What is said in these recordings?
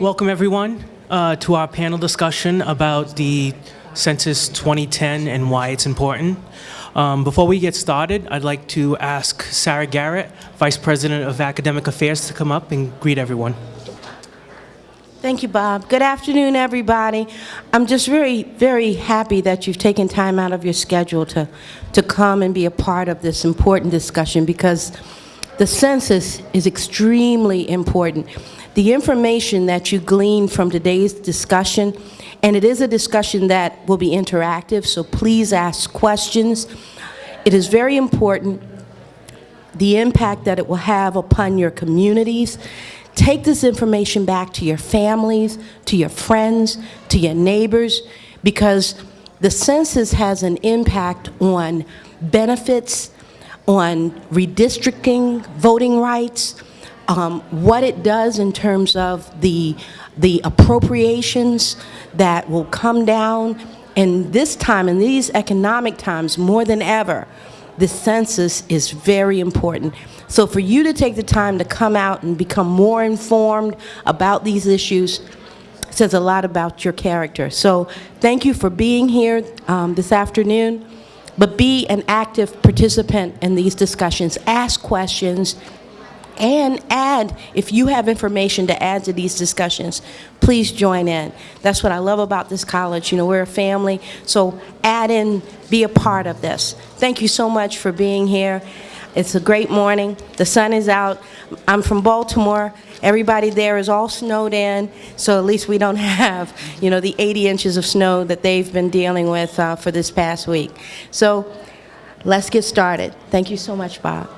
Welcome, everyone, uh, to our panel discussion about the Census 2010 and why it's important. Um, before we get started, I'd like to ask Sarah Garrett, Vice President of Academic Affairs, to come up and greet everyone. Thank you, Bob. Good afternoon, everybody. I'm just very, very happy that you've taken time out of your schedule to, to come and be a part of this important discussion because the census is extremely important. The information that you glean from today's discussion, and it is a discussion that will be interactive, so please ask questions. It is very important the impact that it will have upon your communities. Take this information back to your families, to your friends, to your neighbors, because the census has an impact on benefits, on redistricting, voting rights, um, what it does in terms of the, the appropriations that will come down. And this time, in these economic times, more than ever, the census is very important. So for you to take the time to come out and become more informed about these issues says a lot about your character. So thank you for being here um, this afternoon, but be an active participant in these discussions. Ask questions, and add, if you have information to add to these discussions, please join in. That's what I love about this college. You know, we're a family, so add in, be a part of this. Thank you so much for being here. It's a great morning. The sun is out. I'm from Baltimore. Everybody there is all snowed in, so at least we don't have, you know, the 80 inches of snow that they've been dealing with uh, for this past week. So let's get started. Thank you so much, Bob.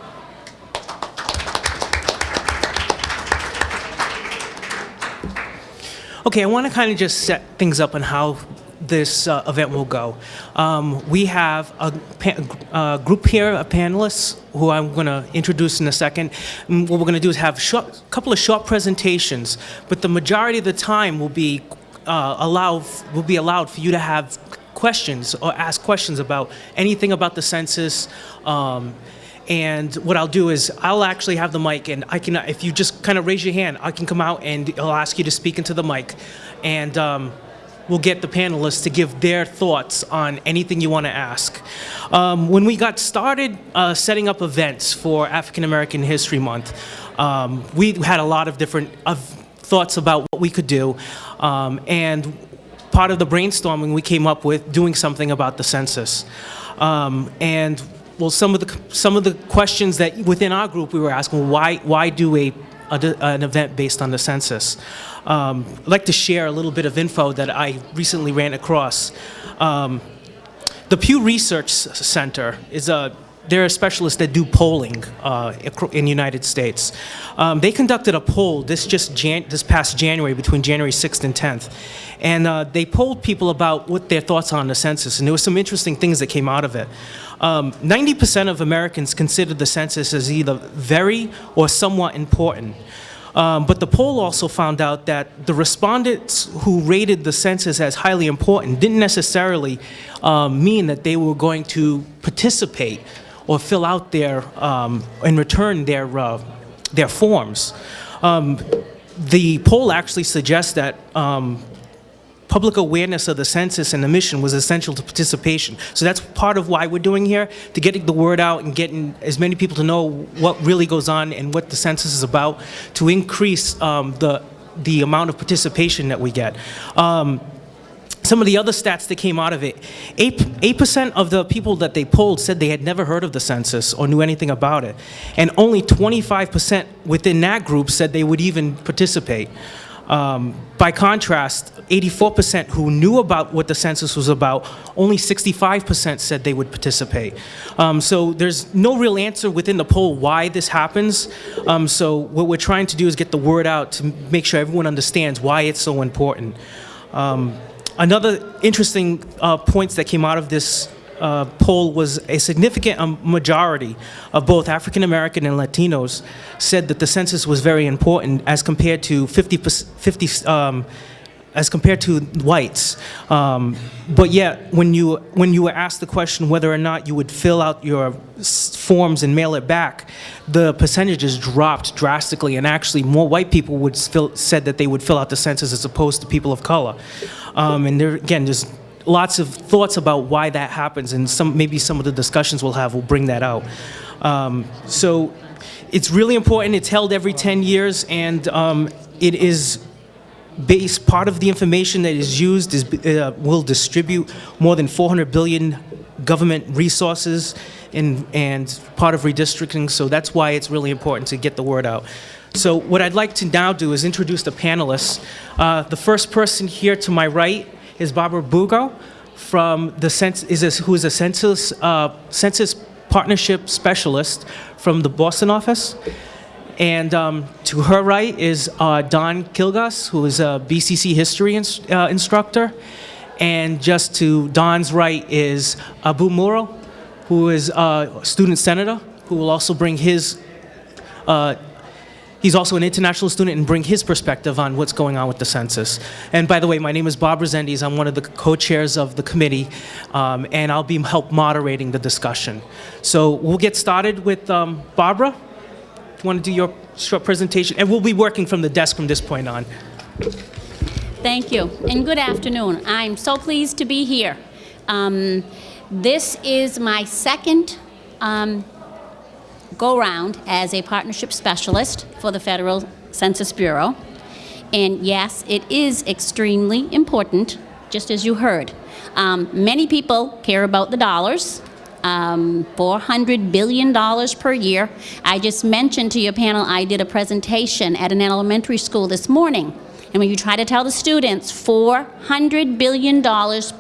Okay, I want to kind of just set things up on how this uh, event will go. Um, we have a, a, group here of panelists who I'm going to introduce in a second. And what we're going to do is have a couple of short presentations, but the majority of the time will be uh, allowed will be allowed for you to have questions or ask questions about anything about the census. Um, and what I'll do is I'll actually have the mic and I can, if you just kind of raise your hand, I can come out and I'll ask you to speak into the mic. And um, we'll get the panelists to give their thoughts on anything you want to ask. Um, when we got started uh, setting up events for African American History Month, um, we had a lot of different uh, thoughts about what we could do. Um, and part of the brainstorming we came up with doing something about the census. Um, and well, some of the some of the questions that within our group we were asking, why why do a, a an event based on the census? Um, I'd like to share a little bit of info that I recently ran across. Um, the Pew Research Center is a they're a specialist that do polling uh, in the United States. Um, they conducted a poll this just Jan this past January between January 6th and 10th, and uh, they polled people about what their thoughts on the census, and there were some interesting things that came out of it. 90% um, of Americans consider the census as either very or somewhat important. Um, but the poll also found out that the respondents who rated the census as highly important didn't necessarily um, mean that they were going to participate or fill out their, um, and return their, uh, their forms. Um, the poll actually suggests that public awareness of the census and the mission was essential to participation. So that's part of why we're doing here, to getting the word out and getting as many people to know what really goes on and what the census is about to increase um, the, the amount of participation that we get. Um, some of the other stats that came out of it, 8% of the people that they polled said they had never heard of the census or knew anything about it. And only 25% within that group said they would even participate. Um, by contrast, 84% who knew about what the census was about, only 65% said they would participate. Um, so there's no real answer within the poll why this happens. Um, so what we're trying to do is get the word out to make sure everyone understands why it's so important. Um, another interesting uh, points that came out of this uh, poll was a significant um, majority of both African American and Latinos said that the census was very important as compared to 50, 50 um, as compared to whites. Um, but yet, when you when you were asked the question whether or not you would fill out your forms and mail it back, the percentages dropped drastically, and actually, more white people would fill, said that they would fill out the census as opposed to people of color. Um, and there again, there's lots of thoughts about why that happens, and some maybe some of the discussions we'll have will bring that out. Um, so. It's really important. It's held every 10 years, and um, it is based part of the information that is used is, uh, will distribute more than 400 billion government resources and, and part of redistricting, so that's why it's really important to get the word out. So what I'd like to now do is introduce the panelists. Uh, the first person here to my right is Barbara Bugo from the Cens- is a, who is a census, uh, census partnership specialist from the Boston office. And um, to her right is uh, Don Kilgas, who is a BCC history ins- uh, instructor. And just to Don's right is Abu Muro, who is a student senator, who will also bring his, uh, he's also an international student and bring his perspective on what's going on with the census. And by the way, my name is Bob Rezendes. I'm one of the co-chairs of the committee, um, and I'll be help moderating the discussion. So we'll get started with um, Barbara you want to do your short presentation? And we'll be working from the desk from this point on. Thank you, and good afternoon. I'm so pleased to be here. Um, This is my second um, go-round as a partnership specialist for the Federal Census Bureau. And yes, it is extremely important, just as you heard. Um, Many people care about the dollars, um, $400 billion per year. I just mentioned to your panel, I did a presentation at an elementary school this morning. And when you try to tell the students $400 billion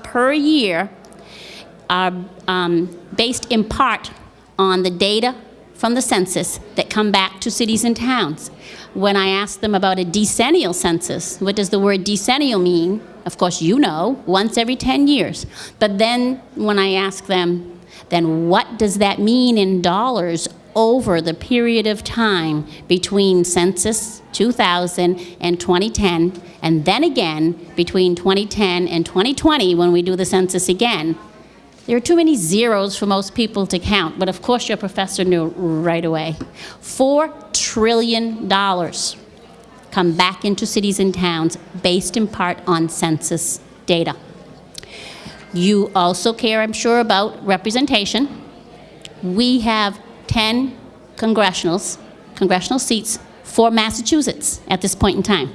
per year are um, based in part on the data from the census that come back to cities and towns. When I ask them about a decennial census, what does the word decennial mean? Of course, you know, once every 10 years. But then when I ask them, then what does that mean in dollars over the period of time between census 2000 and 2010, and then again between 2010 and 2020 when we do the census again? There are too many zeros for most people to count, but of course your professor knew right away. Four trillion dollars come back into cities and towns based in part on census data. You also care, I'm sure, about representation. We have 10 congressionals, congressional seats for Massachusetts at this point in time.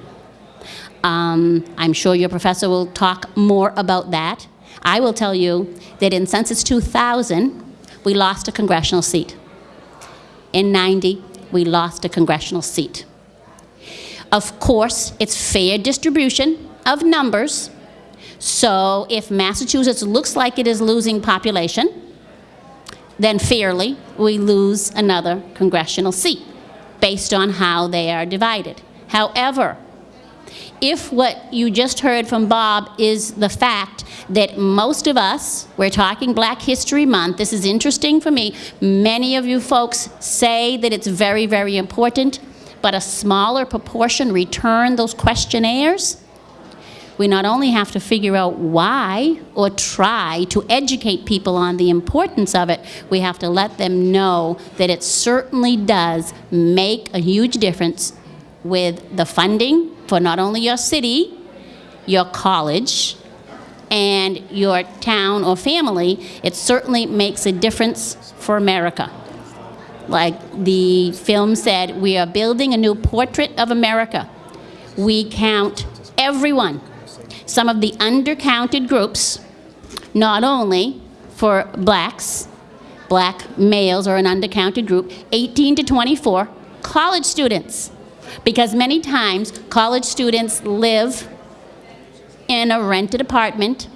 Um, I'm sure your professor will talk more about that. I will tell you that in Census 2000, we lost a congressional seat. In 90, we lost a congressional seat. Of course, it's fair distribution of numbers. So if Massachusetts looks like it is losing population, then fairly, we lose another congressional seat based on how they are divided. However, if what you just heard from Bob is the fact that most of us, we're talking Black History Month, this is interesting for me, many of you folks say that it's very, very important, but a smaller proportion return those questionnaires, we not only have to figure out why or try to educate people on the importance of it, we have to let them know that it certainly does make a huge difference with the funding for not only your city, your college, and your town or family, it certainly makes a difference for America. Like the film said, we are building a new portrait of America. We count everyone, some of the undercounted groups, not only for blacks, black males are an undercounted group, 18 to 24, college students. Because many times, college students live in a rented apartment,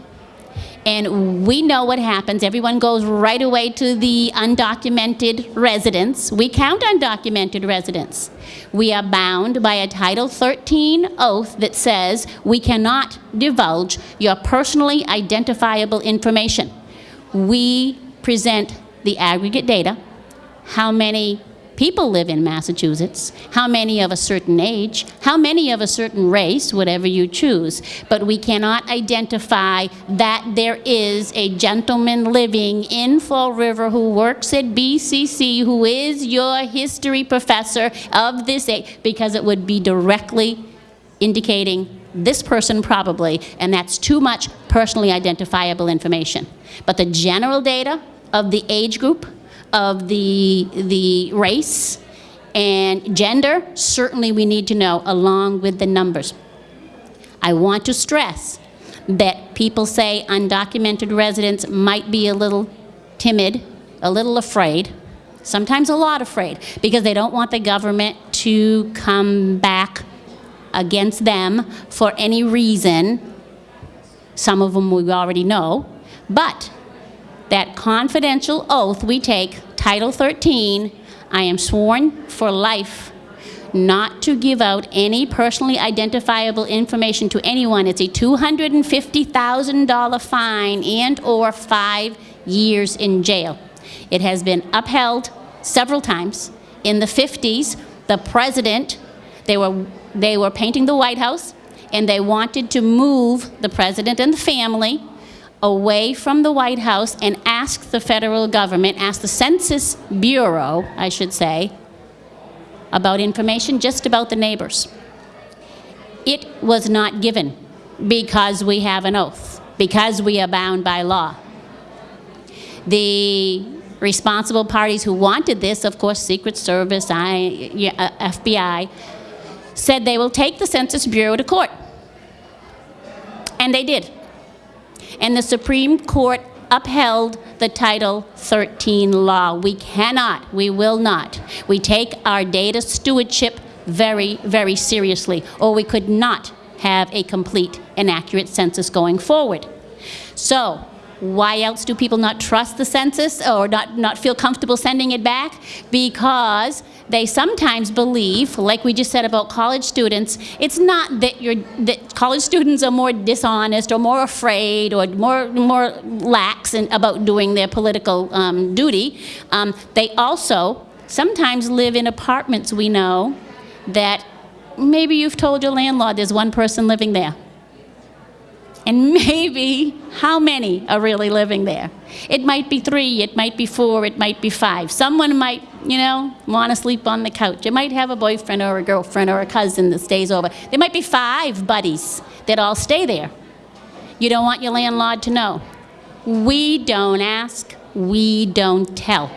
and we know what happens. Everyone goes right away to the undocumented residents. We count undocumented residents. We are bound by a Title 13 oath that says we cannot divulge your personally identifiable information. We present the aggregate data, how many people live in Massachusetts, how many of a certain age, how many of a certain race, whatever you choose. But we cannot identify that there is a gentleman living in Fall River who works at BCC, who is your history professor of this age, because it would be directly indicating this person probably, and that's too much personally identifiable information. But the general data of the age group, of the, the race, and gender, certainly we need to know along with the numbers. I want to stress that people say undocumented residents might be a little timid, a little afraid, sometimes a lot afraid, because they don't want the government to come back against them for any reason. Some of them we already know. But that confidential oath we take, Title 13, I am sworn for life not to give out any personally identifiable information to anyone. It's a $250,000 fine and/or five years in jail. It has been upheld several times. In the 50s, the president, they were, they were painting the White House, and they wanted to move the president and the family away from the White House and ask the federal government, ask the Census Bureau, I should say, about information just about the neighbors. It was not given because we have an oath, because we are bound by law. The responsible parties who wanted this, of course, Secret Service, I, uh, FBI, said they will take the Census Bureau to court. And they did. And the Supreme Court upheld the Title 13 law. We cannot, we will not. We take our data stewardship very, very seriously, or we could not have a complete and accurate census going forward. So, why else do people not trust the census or not, not feel comfortable sending it back? Because they sometimes believe, like we just said about college students, it's not that, you're, that college students are more dishonest or more afraid or more, more lax in, about doing their political um, duty. Um, they also sometimes live in apartments we know that maybe you've told your landlord there's one person living there. And maybe how many are really living there? It might be three, it might be four, it might be five. Someone might, you know, want to sleep on the couch. You might have a boyfriend or a girlfriend or a cousin that stays over. There might be five buddies that all stay there. You don't want your landlord to know. We don't ask, we don't tell.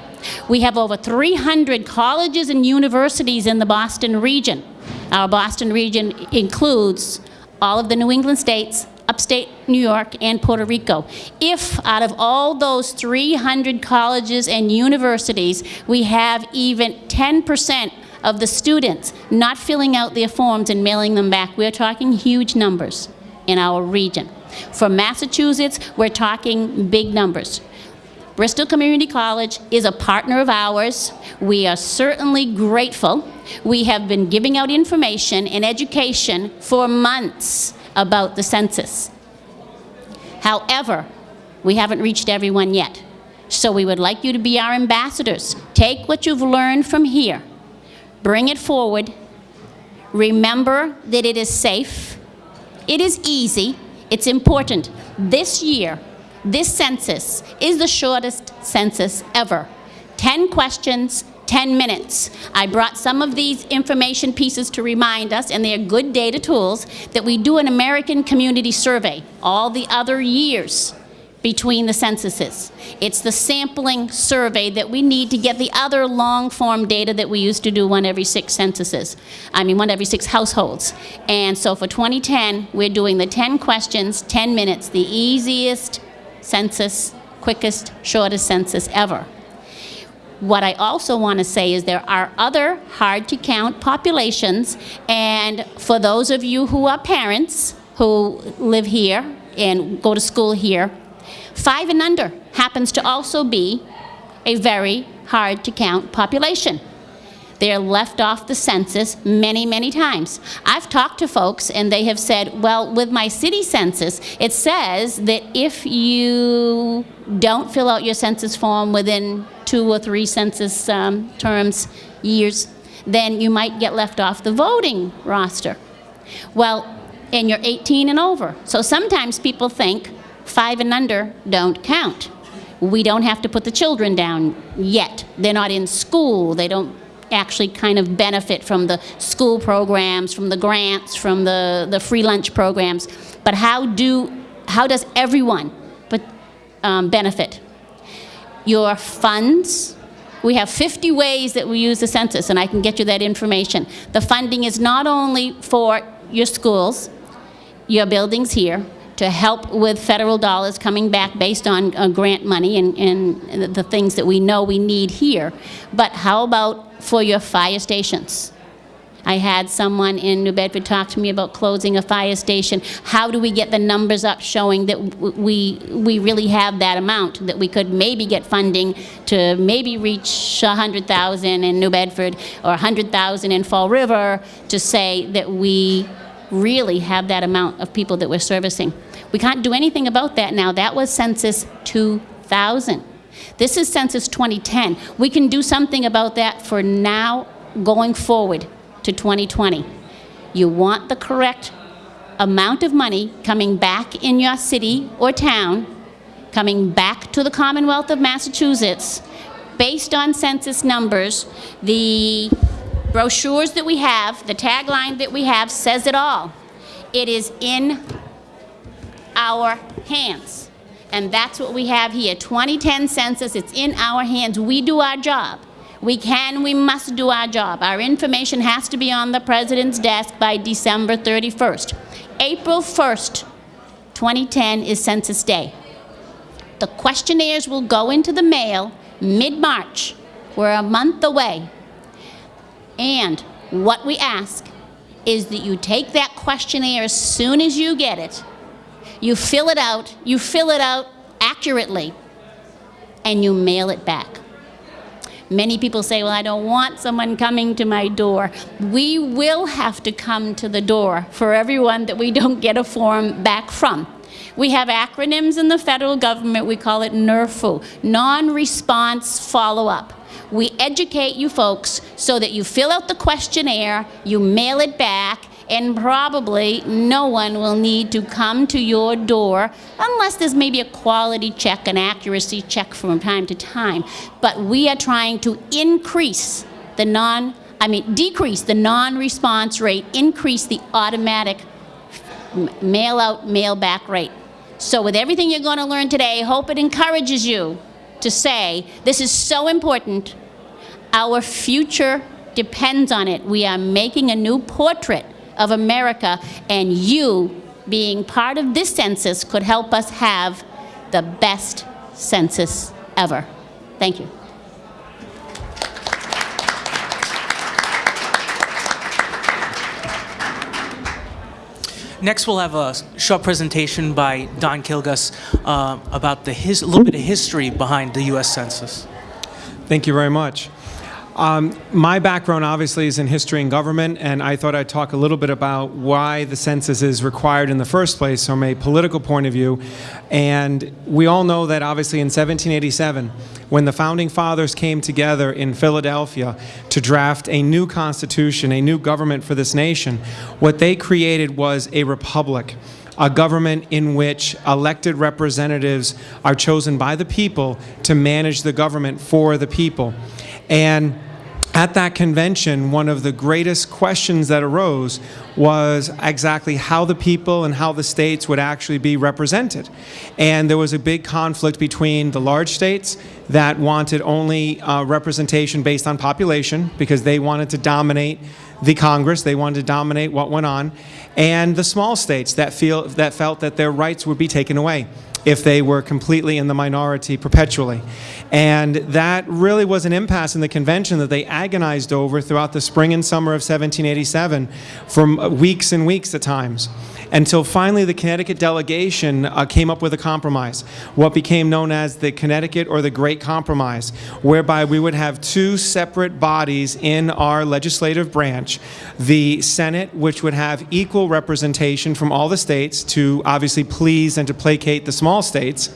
We have over 300 colleges and universities in the Boston region. Our Boston region includes all of the New England states, upstate New York, and Puerto Rico. If out of all those 300 colleges and universities, we have even 10% of the students not filling out their forms and mailing them back, we're talking huge numbers in our region. For Massachusetts, we're talking big numbers. Bristol Community College is a partner of ours. We are certainly grateful. We have been giving out information and education for months about the census. However, we haven't reached everyone yet. So we would like you to be our ambassadors. Take what you've learned from here, bring it forward. Remember that it is safe, it is easy, it's important. This year, this census is the shortest census ever. 10 questions, 10 minutes. I brought some of these information pieces to remind us, and they are good data tools, that we do an American Community Survey all the other years between the censuses. It's the sampling survey that we need to get the other long-form data that we used to do one every six censuses. I mean, one every six households. And so for 2010, we're doing the 10 questions, 10 minutes, the easiest census, quickest, shortest census ever. What I also want to say is there are other hard to count populations, and for those of you who are parents who live here and go to school here, five and under happens to also be a very hard to count population. They're left off the census many, many times. I've talked to folks and they have said, well, with my city census, it says that if you don't fill out your census form within two or three census um, terms, years, then you might get left off the voting roster. Well, and you're 18 and over. So sometimes people think five and under don't count. We don't have to put the children down yet. They're not in school. They don't actually kind of benefit from the school programs, from the grants, from the, the free lunch programs. But how do, how does everyone but, um, benefit? Your funds, we have 50 ways that we use the census, and I can get you that information. The funding is not only for your schools, your buildings here, to help with federal dollars coming back based on uh, grant money and, and the things that we know we need here, but how about for your fire stations? I had someone in New Bedford talk to me about closing a fire station. How do we get the numbers up showing that we, we really have that amount, that we could maybe get funding to maybe reach 100,000 in New Bedford or 100,000 in Fall River to say that we really have that amount of people that we're servicing. We can't do anything about that now. That was Census 2000. This is Census 2010. We can do something about that for now going forward to 2020. You want the correct amount of money coming back in your city or town, coming back to the Commonwealth of Massachusetts, based on census numbers. The brochures that we have, the tagline that we have says it all. It is in our hands. And that's what we have here. 2010 census, it's in our hands. We do our job. We can, we must do our job. Our information has to be on the president's desk by December 31st. April 1st, 2010 is Census Day. The questionnaires will go into the mail mid-March. We're a month away. And what we ask is that you take that questionnaire as soon as you get it, you fill it out, you fill it out accurately, and you mail it back. Many people say, well, I don't want someone coming to my door. We will have to come to the door for everyone that we don't get a form back from. We have acronyms in the federal government. We call it NRFU, non-response follow-up. We educate you folks so that you fill out the questionnaire, you mail it back, and probably no one will need to come to your door unless there's maybe a quality check, an accuracy check from time to time. But we are trying to increase the non, I mean, decrease the non-response rate, increase the automatic mail out, mail back rate. So with everything you're going to learn today, hope it encourages you to say, this is so important. Our future depends on it. We are making a new portrait of America, and you, being part of this census, could help us have the best census ever. Thank you. Next, we'll have a short presentation by Don Kilgus uh, about the his, a little bit of history behind the U.S. Census. Thank you very much. Um, my background obviously is in history and government, and I thought I'd talk a little bit about why the census is required in the first place from a political point of view. And we all know that obviously in 1787, when the founding fathers came together in Philadelphia to draft a new constitution, a new government for this nation, what they created was a republic a government in which elected representatives are chosen by the people to manage the government for the people. And at that convention, one of the greatest questions that arose was exactly how the people and how the states would actually be represented. And there was a big conflict between the large states that wanted only uh, representation based on population because they wanted to dominate the Congress, they wanted to dominate what went on, and the small states that, feel, that felt that their rights would be taken away if they were completely in the minority perpetually. And that really was an impasse in the convention that they agonized over throughout the spring and summer of 1787 for weeks and weeks at times until finally the Connecticut delegation uh, came up with a compromise, what became known as the Connecticut or the Great Compromise, whereby we would have two separate bodies in our legislative branch. The Senate, which would have equal representation from all the states to obviously please and to placate the small states,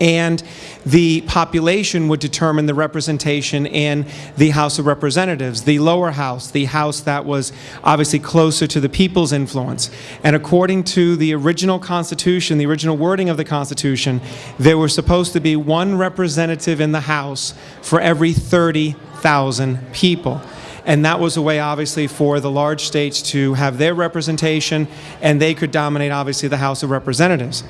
and the population would determine the representation in the House of Representatives, the lower house, the house that was obviously closer to the people's influence. And according to the original Constitution, the original wording of the Constitution, there was supposed to be one representative in the House for every 30,000 people. And that was a way, obviously, for the large states to have their representation, and they could dominate, obviously, the House of Representatives.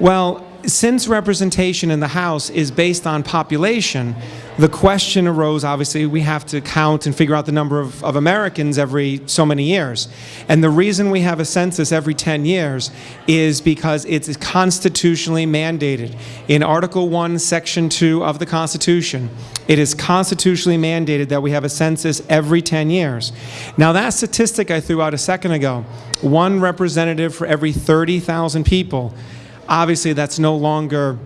Well, since representation in the House is based on population, the question arose, obviously, we have to count and figure out the number of, of Americans every so many years. And the reason we have a census every 10 years is because it's constitutionally mandated. In Article 1, Section 2 of the Constitution, it is constitutionally mandated that we have a census every 10 years. Now, that statistic I threw out a second ago, one representative for every 30,000 people, obviously that's no longer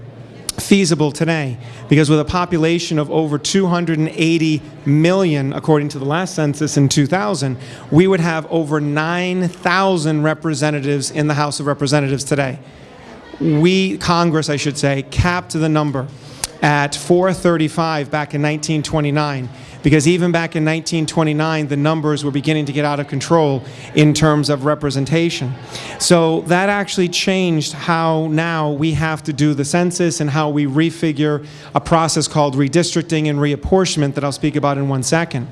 feasible today because with a population of over 280 million, according to the last census in 2000, we would have over 9,000 representatives in the House of Representatives today. We, Congress, I should say, capped the number at 435 back in 1929 because even back in 1929 the numbers were beginning to get out of control in terms of representation. So that actually changed how now we have to do the census and how we refigure a process called redistricting and reapportionment that I'll speak about in one second.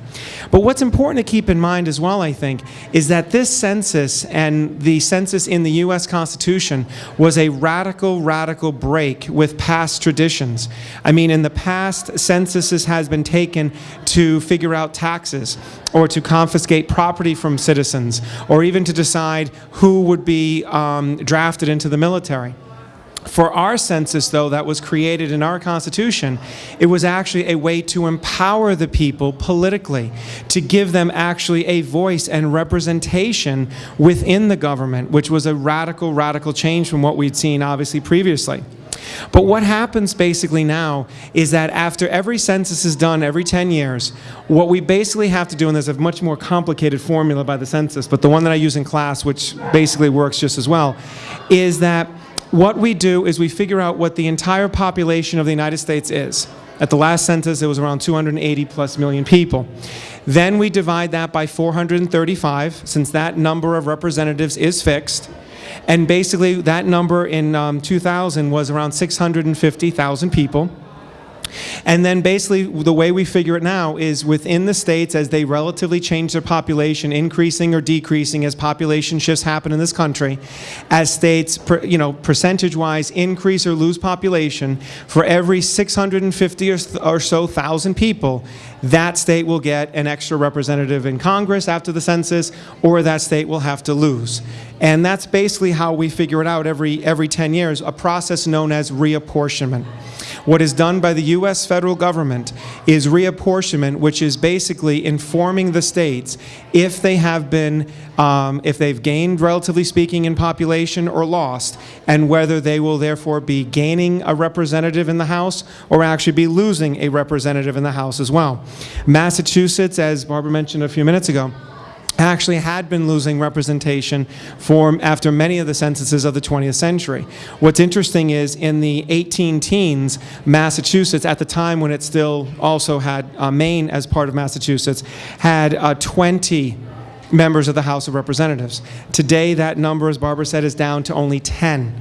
But what's important to keep in mind as well, I think, is that this census and the census in the U.S. Constitution was a radical, radical break with past traditions. I mean, in the past, censuses has been taken to figure out taxes or to confiscate property from citizens or even to decide who would be um, drafted into the military. For our census, though, that was created in our Constitution, it was actually a way to empower the people politically, to give them actually a voice and representation within the government, which was a radical, radical change from what we'd seen, obviously, previously. But what happens basically now is that after every census is done every 10 years, what we basically have to do, and there's a much more complicated formula by the census, but the one that I use in class, which basically works just as well, is that what we do is we figure out what the entire population of the United States is. At the last census, it was around 280 plus million people. Then we divide that by 435, since that number of representatives is fixed. And basically, that number in um, 2000 was around 650,000 people. And then basically, the way we figure it now is within the states, as they relatively change their population, increasing or decreasing as population shifts happen in this country, as states, you know, percentage-wise increase or lose population, for every 650 or, or so thousand people, that state will get an extra representative in Congress after the census, or that state will have to lose. And that's basically how we figure it out every, every 10 years, a process known as reapportionment. What is done by the U.S. federal government is reapportionment, which is basically informing the states if they have been, um, if they've gained, relatively speaking, in population or lost, and whether they will therefore be gaining a representative in the House or actually be losing a representative in the House as well. Massachusetts, as Barbara mentioned a few minutes ago, actually had been losing representation for, after many of the censuses of the 20th century. What's interesting is in the 18 teens, Massachusetts, at the time when it still also had uh, Maine as part of Massachusetts, had uh, 20 members of the House of Representatives. Today, that number, as Barbara said, is down to only 10.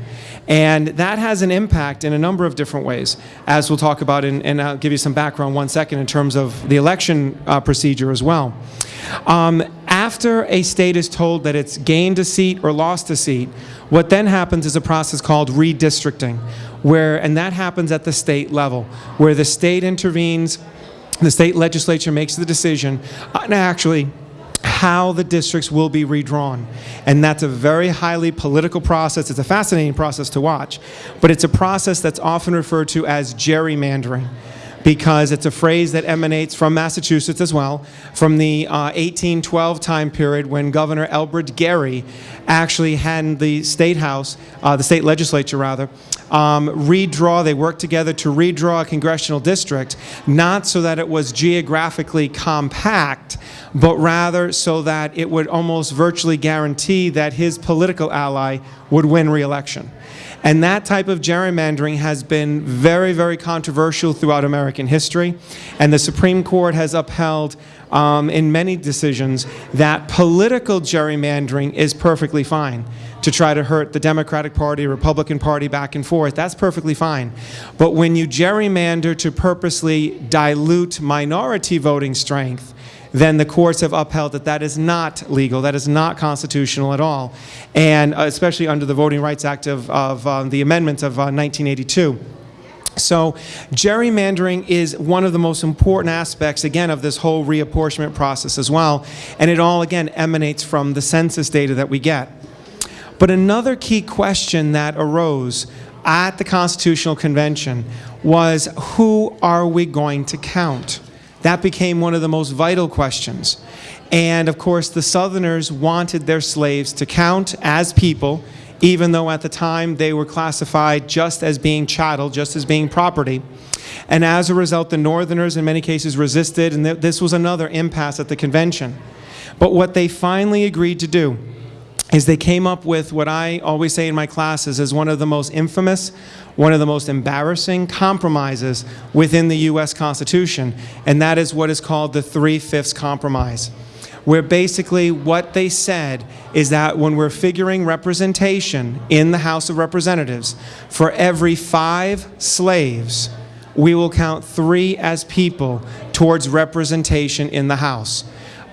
And that has an impact in a number of different ways, as we'll talk about, in, and I'll give you some background one second in terms of the election uh, procedure as well. Um, after a state is told that it's gained a seat or lost a seat, what then happens is a process called redistricting, where, and that happens at the state level, where the state intervenes, the state legislature makes the decision on actually how the districts will be redrawn. And that's a very highly political process. It's a fascinating process to watch, but it's a process that's often referred to as gerrymandering because it's a phrase that emanates from Massachusetts as well, from the uh, 1812 time period when Governor Elbridge Gerry actually had the state house, uh, the state legislature rather, um, redraw, they worked together to redraw a congressional district, not so that it was geographically compact, but rather so that it would almost virtually guarantee that his political ally would win re-election. And that type of gerrymandering has been very, very controversial throughout American history. And the Supreme Court has upheld um, in many decisions that political gerrymandering is perfectly fine to try to hurt the Democratic Party, Republican Party back and forth. That's perfectly fine. But when you gerrymander to purposely dilute minority voting strength, then the courts have upheld that that is not legal, that is not constitutional at all, and uh, especially under the Voting Rights Act of, of um, the amendments of uh, 1982. So gerrymandering is one of the most important aspects, again, of this whole reapportionment process as well, and it all, again, emanates from the census data that we get. But another key question that arose at the Constitutional Convention was who are we going to count? That became one of the most vital questions. And of course, the Southerners wanted their slaves to count as people, even though at the time they were classified just as being chattel, just as being property. And as a result, the Northerners in many cases resisted, and th this was another impasse at the convention. But what they finally agreed to do is they came up with what I always say in my classes is one of the most infamous, one of the most embarrassing compromises within the U.S. Constitution, and that is what is called the Three-Fifths Compromise, where basically what they said is that when we're figuring representation in the House of Representatives, for every five slaves, we will count three as people towards representation in the House.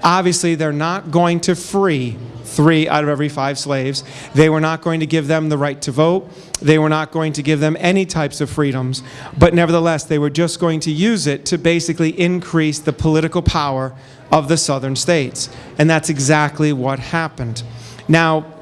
Obviously, they're not going to free three out of every five slaves. They were not going to give them the right to vote. They were not going to give them any types of freedoms. But nevertheless, they were just going to use it to basically increase the political power of the southern states. And that's exactly what happened. Now,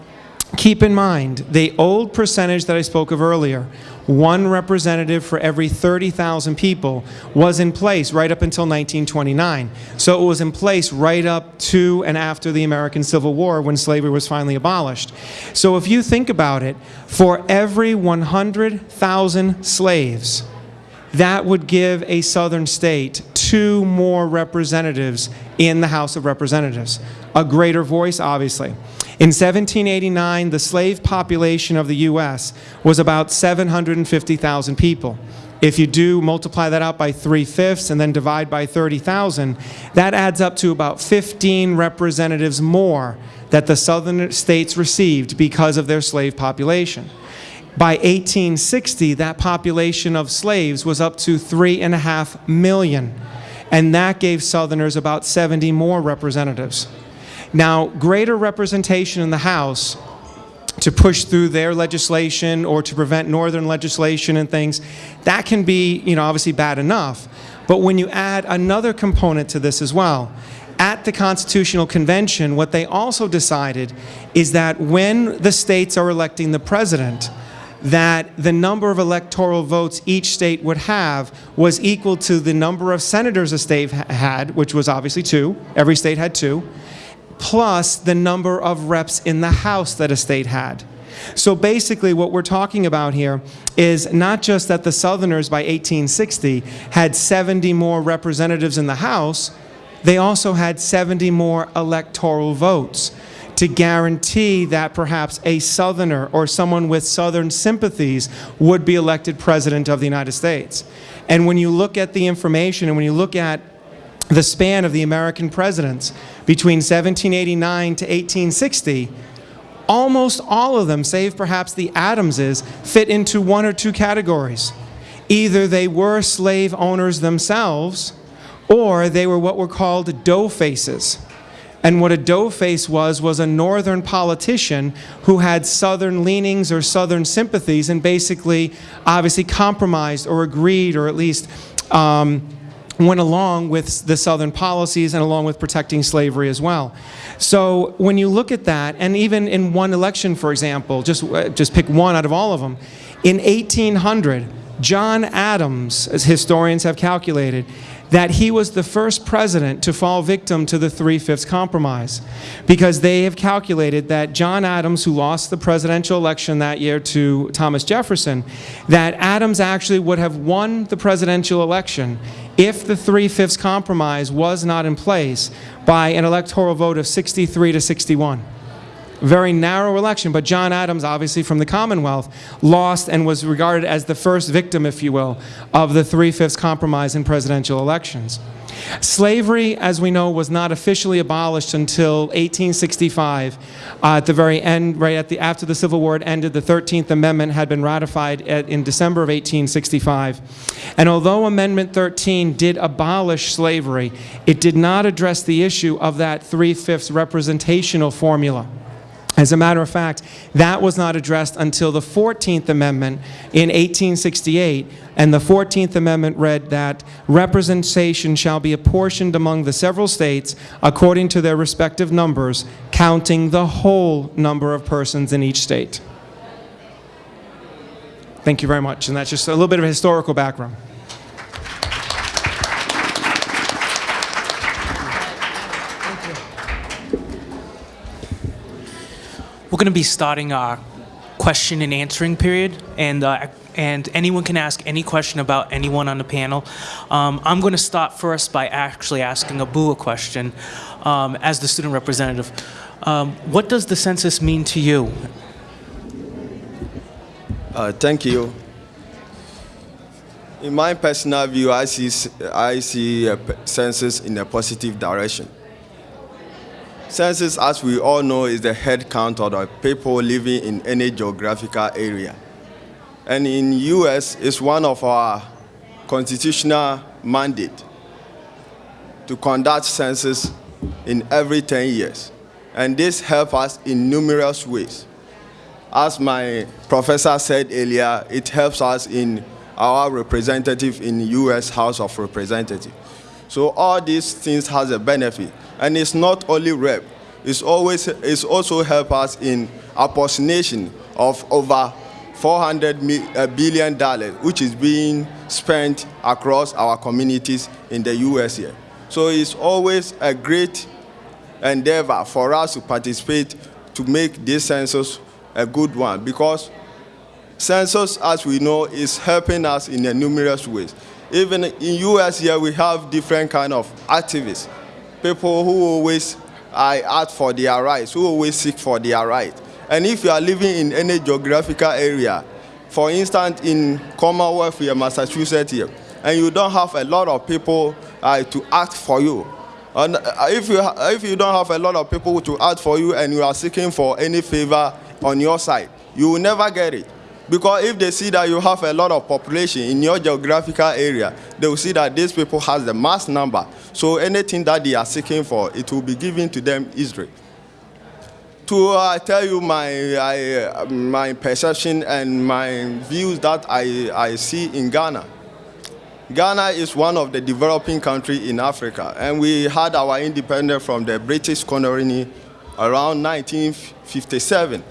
keep in mind, the old percentage that I spoke of earlier, one representative for every 30,000 people was in place right up until 1929. So it was in place right up to and after the American Civil War when slavery was finally abolished. So if you think about it, for every 100,000 slaves, that would give a southern state two more representatives in the House of Representatives. A greater voice, obviously. In 1789, the slave population of the U.S. was about 750,000 people. If you do multiply that out by three-fifths and then divide by 30,000, that adds up to about 15 representatives more that the southern states received because of their slave population. By 1860, that population of slaves was up to three and a half million, and that gave Southerners about 70 more representatives. Now, greater representation in the House to push through their legislation or to prevent Northern legislation and things, that can be, you know, obviously bad enough. But when you add another component to this as well, at the Constitutional Convention, what they also decided is that when the states are electing the president, that the number of electoral votes each state would have was equal to the number of senators a state had, which was obviously two, every state had two, plus the number of reps in the House that a state had. So basically what we're talking about here is not just that the Southerners by 1860 had 70 more representatives in the House, they also had 70 more electoral votes to guarantee that perhaps a Southerner or someone with Southern sympathies would be elected President of the United States. And when you look at the information and when you look at the span of the American presidents between 1789 to 1860, almost all of them, save perhaps the Adamses, fit into one or two categories. Either they were slave owners themselves, or they were what were called dough faces. And what a dough face was, was a northern politician who had southern leanings or southern sympathies and basically obviously compromised or agreed or at least um, went along with the Southern policies and along with protecting slavery as well. So when you look at that, and even in one election, for example, just, uh, just pick one out of all of them, in 1800, John Adams, as historians have calculated, that he was the first president to fall victim to the Three-Fifths Compromise. Because they have calculated that John Adams, who lost the presidential election that year to Thomas Jefferson, that Adams actually would have won the presidential election if the Three-Fifths Compromise was not in place by an electoral vote of 63 to 61 very narrow election, but John Adams, obviously from the Commonwealth, lost and was regarded as the first victim, if you will, of the Three-Fifths Compromise in presidential elections. Slavery, as we know, was not officially abolished until 1865. Uh, at the very end, right at the, after the Civil War had ended, the 13th Amendment had been ratified at, in December of 1865. And although Amendment 13 did abolish slavery, it did not address the issue of that three-fifths representational formula. As a matter of fact, that was not addressed until the 14th Amendment in 1868, and the 14th Amendment read that representation shall be apportioned among the several states according to their respective numbers, counting the whole number of persons in each state. Thank you very much, and that's just a little bit of historical background. Going to be starting our question and answering period, and uh, and anyone can ask any question about anyone on the panel. Um, I'm going to start first by actually asking Abu a question um, as the student representative. Um, what does the census mean to you? Uh, thank you. In my personal view, I see, I see a census in a positive direction. Census, as we all know, is the head count of the people living in any geographical area. And in U.S., it's one of our constitutional mandate to conduct census in every 10 years. And this helps us in numerous ways. As my professor said earlier, it helps us in our representative in U.S. House of Representatives. So all these things has a benefit. And it's not only rep, it's, always, it's also help us in apportionation of over 400 mi- uh, billion dollars, which is being spent across our communities in the U.S. here. So it's always a great endeavor for us to participate to make this census a good one because census, as we know, is helping us in numerous ways. Even in U.S. here, we have different kind of activists, people who always I ask for their rights, who always seek for their right. And if you are living in any geographical area, for instance, in Commonwealth here, Massachusetts here, and you don't have a lot of people uh, to act for you, and uh, if you if you don't have a lot of people to act for you, and you are seeking for any favor on your side, you will never get it. Because if they see that you have a lot of population in your geographical area, they will see that these people has the mass number. So anything that they are seeking for, it will be given to them easily. To uh, tell you my, I, uh, my perception and my views that I, I see in Ghana. Ghana is one of the developing countries in Africa, and we had our independence from the British colony around 1957.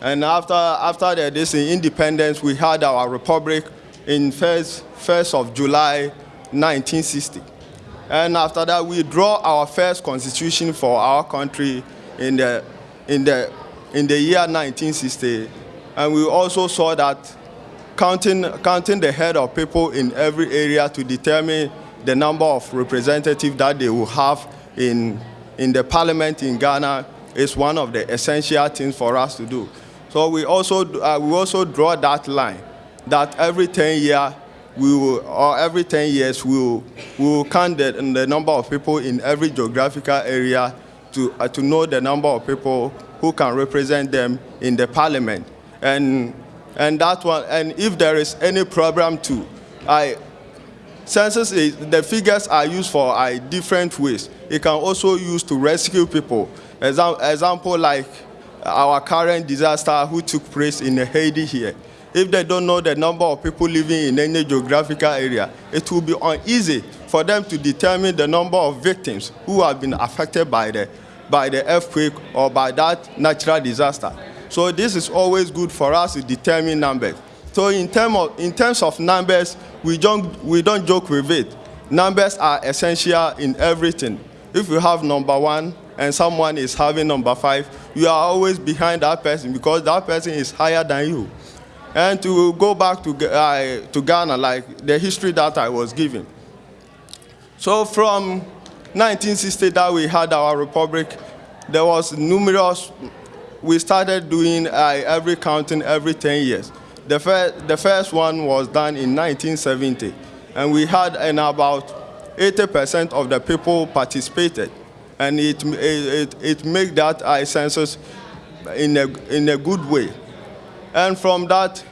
And after, after the, this independence, we had our republic in 1st, 1st of July 1960. And after that, we draw our first constitution for our country in the, in the, in the year 1960. And we also saw that counting, counting the head of people in every area to determine the number of representatives that they will have in, in the parliament in Ghana is one of the essential things for us to do. So we also, uh, we also draw that line that every 10 years, we will, or every 10 years, we will, we will count the, the number of people in every geographical area to, uh, to know the number of people who can represent them in the parliament. And, and that one, and if there is any problem too, I, census is, the figures are used for uh, different ways. It can also use to rescue people. Exam, example like our current disaster who took place in Haiti here. If they don't know the number of people living in any geographical area, it will be uneasy for them to determine the number of victims who have been affected by the, by the earthquake or by that natural disaster. So this is always good for us to determine numbers. So in, term of, in terms of numbers, we don't, we don't joke with it. numbers are essential in everything. If you have number one and someone is having number five, you are always behind that person because that person is higher than you. And to go back to, uh, to Ghana, like the history that I was giving. So from 1960 that we had our republic, there was numerous, we started doing uh, every counting every 10 years. The, fir- the first one was done in 1970, and we had and about 80% of the people participated. And it, it, it, made that uh, census in a, in a good way. And from that,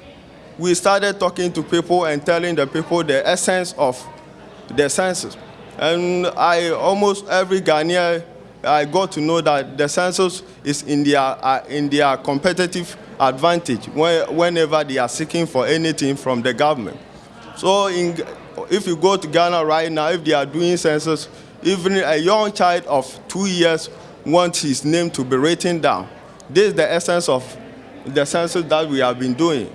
we started talking to people and telling the people the essence of the census. And I almost every Ghanaian, I got to know that the census is in their, uh, in their competitive advantage when, whenever they are seeking for anything from the government. So in, if you go to Ghana right now, if they are doing census, even a young child of two years wants his name to be written down. This is the essence of the census that we have been doing.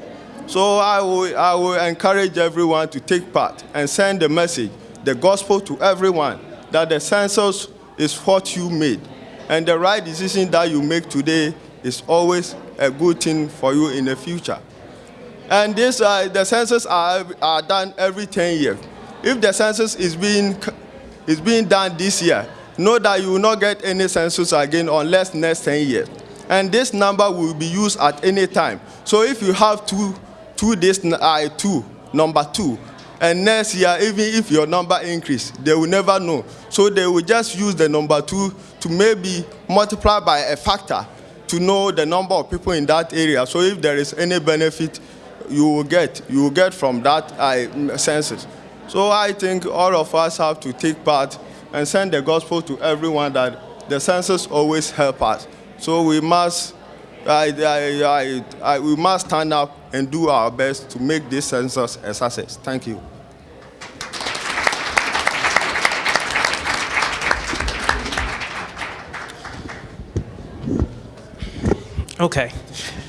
So I will, I will encourage everyone to take part and send the message, the gospel to everyone, that the census is what you made. And the right decision that you make today is always a good thing for you in the future. And this, uh, the census are, are done every 10 years. If the census is being, is being done this year, know that you will not get any census again unless next 10 years. And this number will be used at any time. So if you have two, two this, uh, two, number two, and next year, even if your number increase, they will never know. So they will just use the number two to maybe multiply by a factor to know the number of people in that area. So if there is any benefit, you will get, you will get from that uh, census. So I think all of us have to take part and send the gospel to everyone that the census always help us. So we must, I, I, I, I, we must stand up and do our best to make this census a success. Thank you. Okay.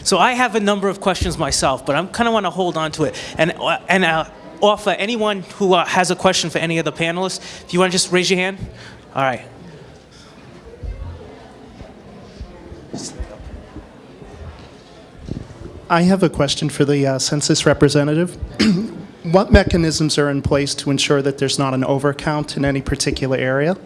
So I have a number of questions myself, but I'm kind of want to hold on to it and uh, and uh, offer anyone who uh, has a question for any of the panelists. If you want to just raise your hand. All right. I have a question for the uh, census representative. What mechanisms are in place to ensure that there's not an overcount in any particular area?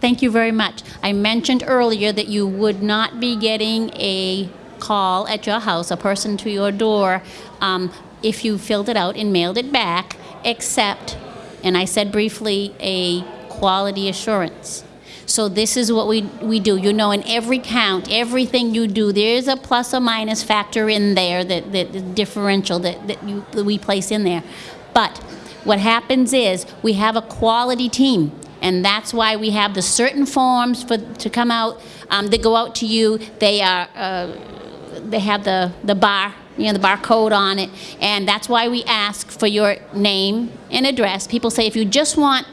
Thank you very much. I mentioned earlier that you would not be getting a call at your house, a person to your door, um, if you filled it out and mailed it back, except, and I said briefly, a quality assurance. So this is what we, we do. You know, in every count, everything you do, there's a plus or minus factor in there, that, that the differential that, that, you, that we place in there. But what happens is we have a quality team. And that's why we have the certain forms for, to come out, um, that go out to you. They are, uh, they have the, the bar, you know, the barcode on it. And that's why we ask for your name and address. People say, if you just want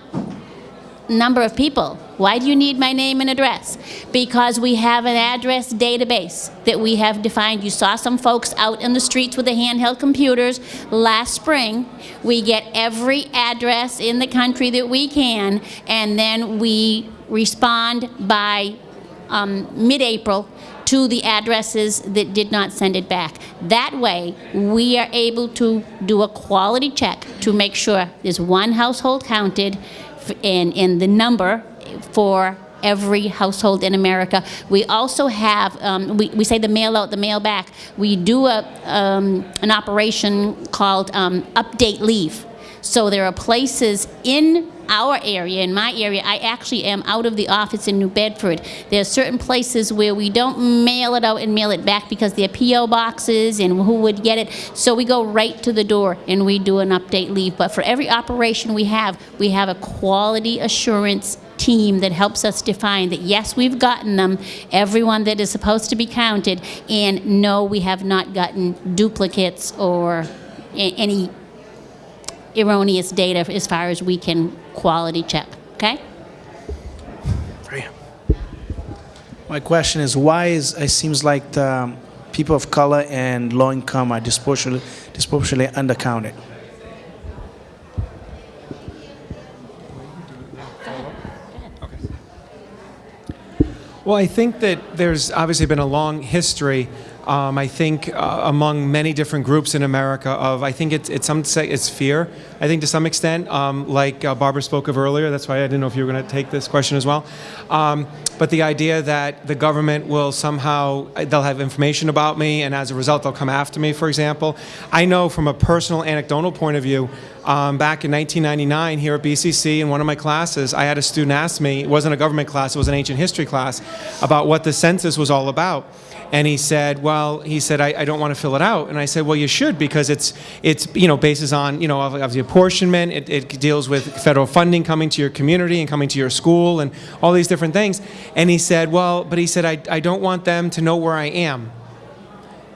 number of people. Why do you need my name and address? Because we have an address database that we have defined. You saw some folks out in the streets with the handheld computers last spring. We get every address in the country that we can, and then we respond by um, mid-April to the addresses that did not send it back. That way, we are able to do a quality check to make sure there's one household counted in, in the number for every household in America. We also have, um, we, we say the mail out, the mail back. We do a, um, an operation called um, update leave. So there are places in our area, in my area, I actually am out of the office in New Bedford. There are certain places where we don't mail it out and mail it back because they're PO boxes and who would get it. So we go right to the door and we do an update leave. But for every operation we have, we have a quality assurance team that helps us define that yes, we've gotten them, everyone that is supposed to be counted, and no, we have not gotten duplicates or any erroneous data as far as we can quality check, okay? My question is why is it seems like the people of color and low income are disproportionately, disproportionately undercounted? Well, I think that there's obviously been a long history um, I think uh, among many different groups in America of I think it's it's some say it's fear. I think to some extent, um, like uh, Barbara spoke of earlier. That's why I didn't know if you were going to take this question as well. Um, but the idea that the government will somehow they'll have information about me, and as a result, they'll come after me. For example, I know from a personal anecdotal point of view. Um, back in 1999, here at BCC, in one of my classes, I had a student ask me. It wasn't a government class; it was an ancient history class, about what the census was all about. And he said, well, he said, I, I don't want to fill it out. And I said, well, you should because it's, it's you know, bases on, you know, the apportionment. It, it deals with federal funding coming to your community and coming to your school and all these different things. And he said, well, but he said, I, I don't want them to know where I am.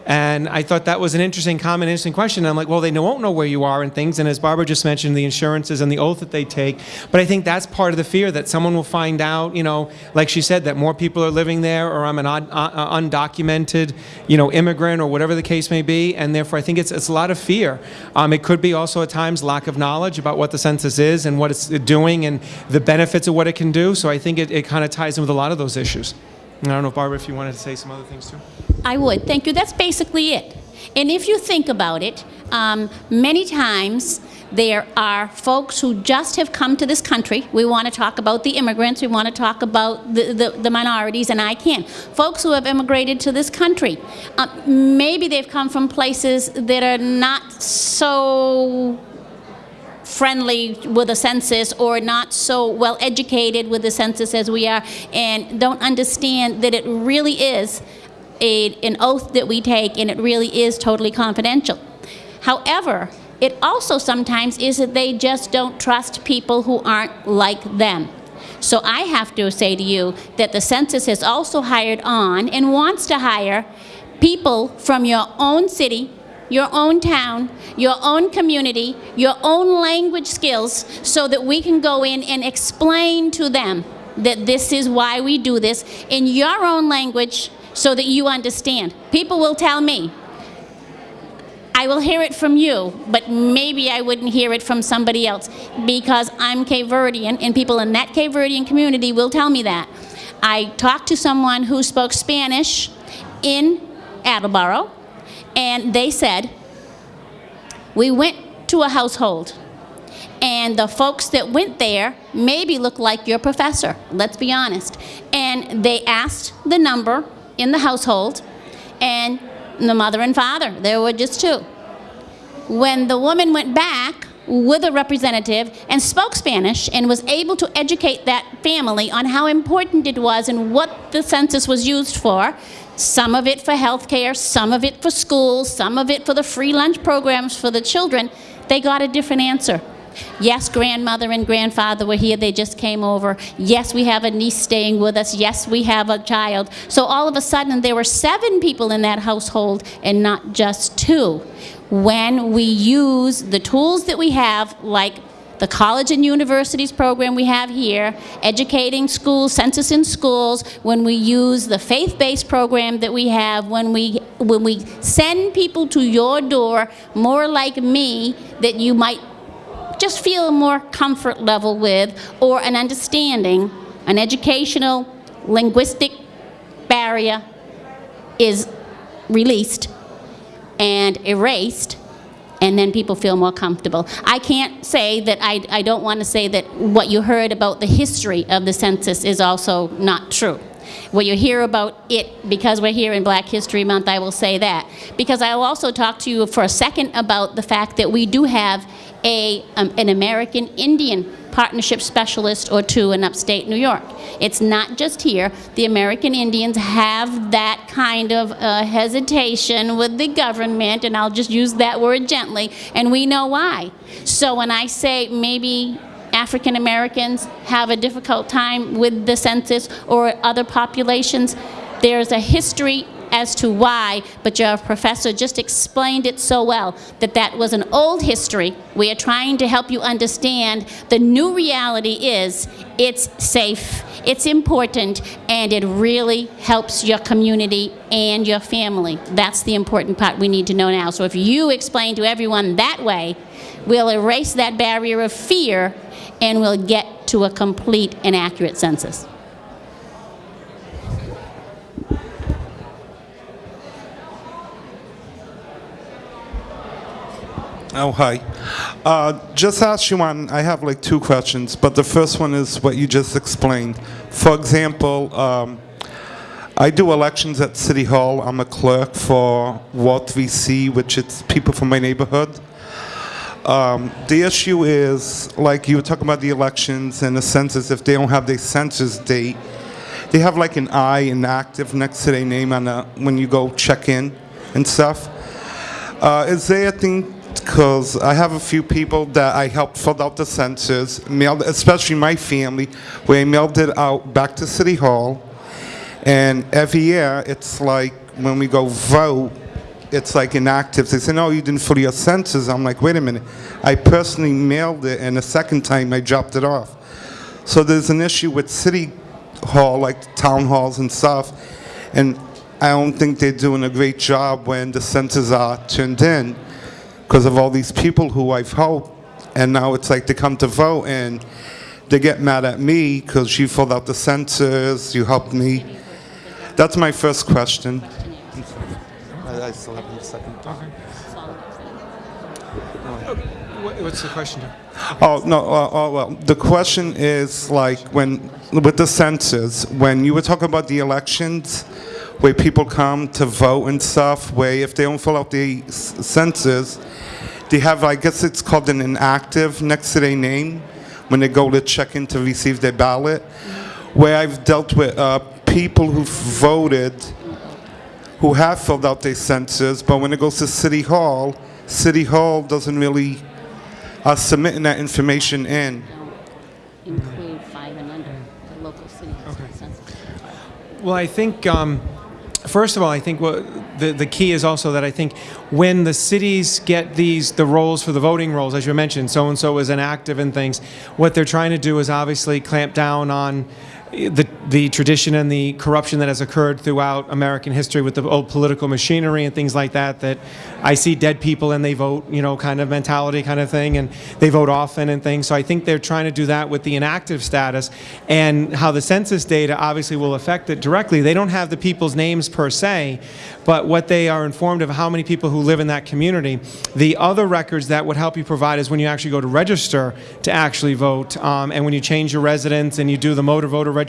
And I thought that was an interesting comment, interesting question. And I'm like, well, they won't know where you are and things. And as Barbara just mentioned, the insurances and the oath that they take. But I think that's part of the fear that someone will find out, you know, like she said, that more people are living there or I'm an un- uh, undocumented, you know, immigrant or whatever the case may be. And therefore, I think it's, it's a lot of fear. Um, it could be also at times lack of knowledge about what the census is and what it's doing and the benefits of what it can do. So I think it, it kind of ties in with a lot of those issues. And I don't know, Barbara, if you wanted to say some other things too. I would. Thank you. That's basically it. And if you think about it, um, many times there are folks who just have come to this country. We want to talk about the immigrants. We want to talk about the, the, the minorities, and I can. Folks who have immigrated to this country. Uh, maybe they've come from places that are not so friendly with the census or not so well educated with the census as we are and don't understand that it really is a, an oath that we take and it really is totally confidential. However, it also sometimes is that they just don't trust people who aren't like them. So I have to say to you that the census has also hired on and wants to hire people from your own city, your own town, your own community, your own language skills, so that we can go in and explain to them that this is why we do this in your own language so that you understand. People will tell me, I will hear it from you, but maybe I wouldn't hear it from somebody else because I'm Cape Verdean and people in that Cape Verdean community will tell me that. I talked to someone who spoke Spanish in Attleboro and they said, we went to a household and the folks that went there maybe look like your professor, let's be honest. And they asked the number in the household and the mother and father, there were just two. When the woman went back with a representative and spoke Spanish and was able to educate that family on how important it was and what the census was used for, some of it for health care, some of it for schools, some of it for the free lunch programs for the children, they got a different answer. Yes, grandmother and grandfather were here, they just came over. Yes, we have a niece staying with us. Yes, we have a child. So all of a sudden, there were seven people in that household and not just two. When we use the tools that we have, like the college and universities program we have here, educating schools, census in schools, when we use the faith-based program that we have, when we, when we send people to your door, more like me, that you might just feel more comfort level with, or an understanding, an educational, linguistic barrier is released and erased, and then people feel more comfortable. I can't say that, I, I don't want to say that what you heard about the history of the census is also not true. What you hear about it, because we're here in Black History Month, I will say that. Because I will also talk to you for a second about the fact that we do have a, um, an American Indian partnership specialist or two in upstate New York. It's not just here. The American Indians have that kind of uh, hesitation with the government, and I'll just use that word gently, and we know why. So when I say maybe African Americans have a difficult time with the census or other populations, there's a history as to why, but your professor just explained it so well that that was an old history. We are trying to help you understand the new reality is it's safe, it's important, and it really helps your community and your family. That's the important part we need to know now. So if you explain to everyone that way, we'll erase that barrier of fear and we'll get to a complete and accurate census. Oh, hi. Uh, just ask you one, I have like two questions, but the first one is what you just explained. For example, um, I do elections at City Hall. I'm a clerk for Ward 3C, which is people from my neighborhood. Um, the issue is, like you were talking about the elections and the census, if they don't have their census date, they have like an I inactive next to their name on the, when you go check in and stuff. Uh, is there a thing, because I have a few people that I helped fill out the census, mailed, especially my family, I mailed it out back to City Hall. And every year, it's like when we go vote, it's like inactive. They say, no, you didn't fill your census. I'm like, wait a minute. I personally mailed it, and the second time I dropped it off. So there's an issue with City Hall, like town halls and stuff, and I don't think they're doing a great job when the census are turned in because of all these people who I've helped, and now it's like they come to vote and they get mad at me because you filled out the census, you helped me. That's my first question. I I still have a second. What- What's the question? Oh, no, uh, oh, well, the question is like when, with the census, when you were talking about the elections, where people come to vote and stuff, where if they don't fill out the census, they have, I guess it's called an inactive next to their name when they go to check in to receive their ballot. Where I've dealt with uh, people who've voted, who have filled out their census, but when it goes to City Hall, City Hall doesn't really uh, submitting that information in. Include five and under, the local city census. Well, I think, um, first of all, I think what the, the key is also that I think when the cities get these, the rolls for the voting rolls, as you mentioned, so-and-so is inactive and things, what they're trying to do is obviously clamp down on the, the tradition and the corruption that has occurred throughout American history with the old political machinery and things like that, that I see dead people and they vote, you know, kind of mentality kind of thing, and they vote often and things. So I think they're trying to do that with the inactive status and how the census data obviously will affect it directly. They don't have the people's names per se, but what they are informed of how many people who live in that community. The other records that would help you provide is when you actually go to register to actually vote, um, and when you change your residence and you do the motor voter registration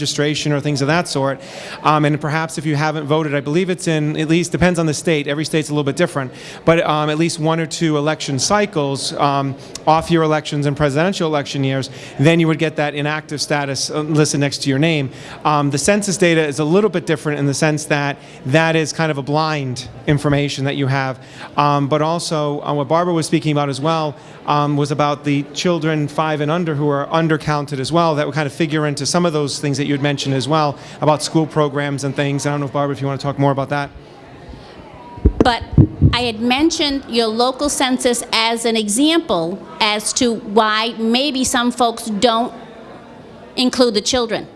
or things of that sort. Um, and perhaps if you haven't voted, I believe it's in at least depends on the state. Every state's a little bit different, but um, at least one or two election cycles, um, off-year elections and presidential election years, then you would get that inactive status uh, listed next to your name. Um, the census data is a little bit different in the sense that that is kind of a blind information that you have. Um, but also, uh, what Barbara was speaking about as well um, was about the children five and under who are undercounted as well. That would kind of figure into some of those things that you had mentioned as well about school programs and things. I don't know if Barbara, if you want to talk more about that. But I had mentioned your local census as an example as to why maybe some folks don't include the children.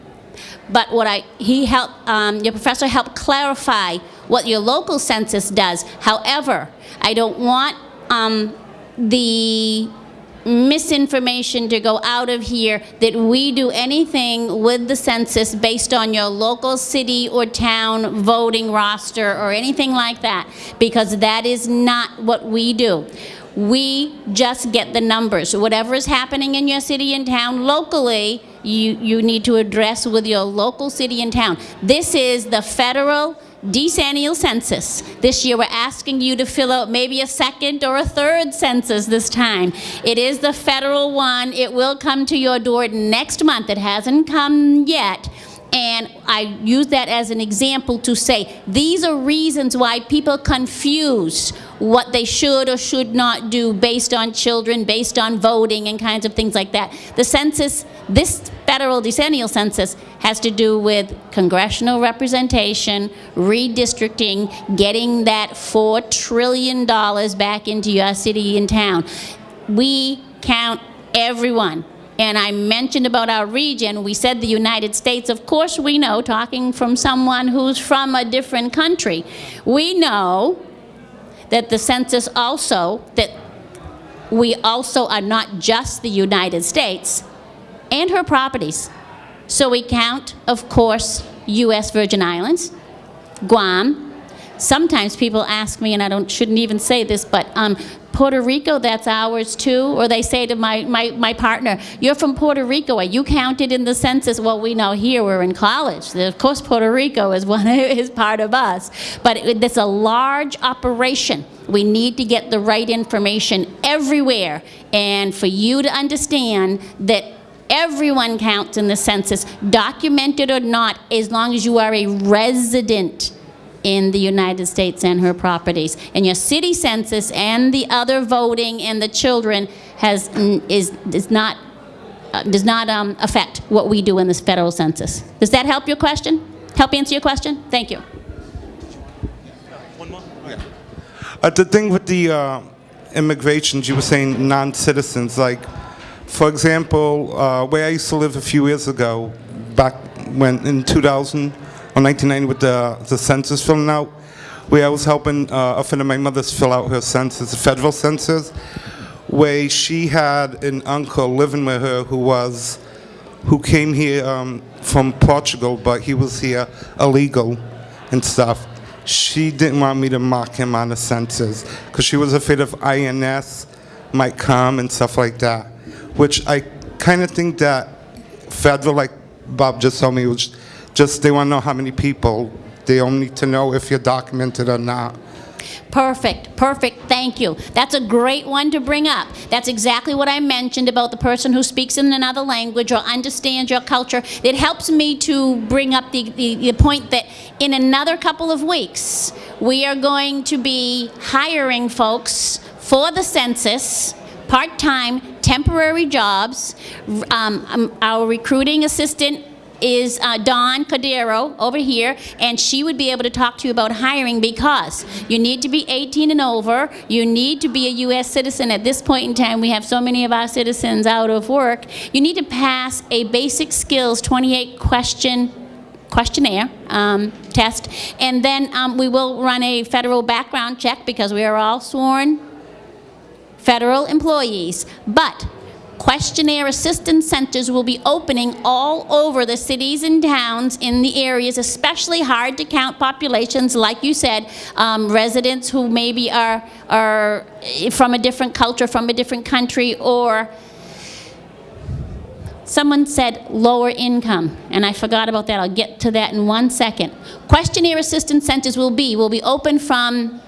But what I, he helped, um, your professor helped clarify what your local census does. However, I don't want um, the misinformation to go out of here that we do anything with the census based on your local city or town voting roster or anything like that, because that is not what we do. We just get the numbers. Whatever is happening in your city and town locally, you, you need to address with your local city and town. This is the federal decennial census. This year, we're asking you to fill out maybe a second or a third census this time. It is the federal one. It will come to your door next month. It hasn't come yet. And I use that as an example to say, these are reasons why people confuse what they should or should not do based on children, based on voting and kinds of things like that. The census, this federal decennial census has to do with congressional representation, redistricting, getting that $4 trillion back into your city and town. We count everyone. And I mentioned about our region, we said the United States, of course we know, talking from someone who's from a different country, we know that the census also, that we also are not just the United States and her properties. So we count, of course, U.S. Virgin Islands, Guam, sometimes people ask me, and I don't, shouldn't even say this, but um, Puerto Rico, that's ours too. Or they say to my, my, my partner, you're from Puerto Rico, are you counted in the census? Well, we know here we're in college. Of course, Puerto Rico is, one, is part of us. But it, it's a large operation. We need to get the right information everywhere. And for you to understand that everyone counts in the census, documented or not, as long as you are a resident in the United States and her properties. And your city census and the other voting and the children has, is, is not, uh, does not um, affect what we do in this federal census. Does that help your question? Help answer your question? Thank you. One more? Uh, the thing with the uh, immigrations, you were saying non-citizens, like, for example, uh, where I used to live a few years ago, back when in 2000 or 1990 with the, the census filling out, where I was helping uh, a friend of my mother's fill out her census, the federal census, where she had an uncle living with her who was, who came here um, from Portugal, but he was here illegal and stuff she didn't want me to mock him on the census because she was afraid of INS might come and stuff like that. Which I kind of think that federal, like Bob just told me, was just they want to know how many people. They don't need to know if you're documented or not. Perfect, perfect, thank you. That's a great one to bring up. That's exactly what I mentioned about the person who speaks in another language or understands your culture. It helps me to bring up the, the, the point that in another couple of weeks, we are going to be hiring folks for the census, part-time, temporary jobs. Um, um, our recruiting assistant is uh, Dawn Cordero over here, and she would be able to talk to you about hiring because you need to be 18 and over, you need to be a U.S. citizen. At this point in time, we have so many of our citizens out of work. You need to pass a basic skills 28 question questionnaire um, test, and then um, we will run a federal background check because we are all sworn federal employees. But questionnaire assistance centers will be opening all over the cities and towns in the areas, especially hard to count populations, like you said, um, residents who maybe are, are from a different culture, from a different country, or Someone said lower income, and I forgot about that. I'll get to that in one second. Questionnaire assistance centers will be, will be open from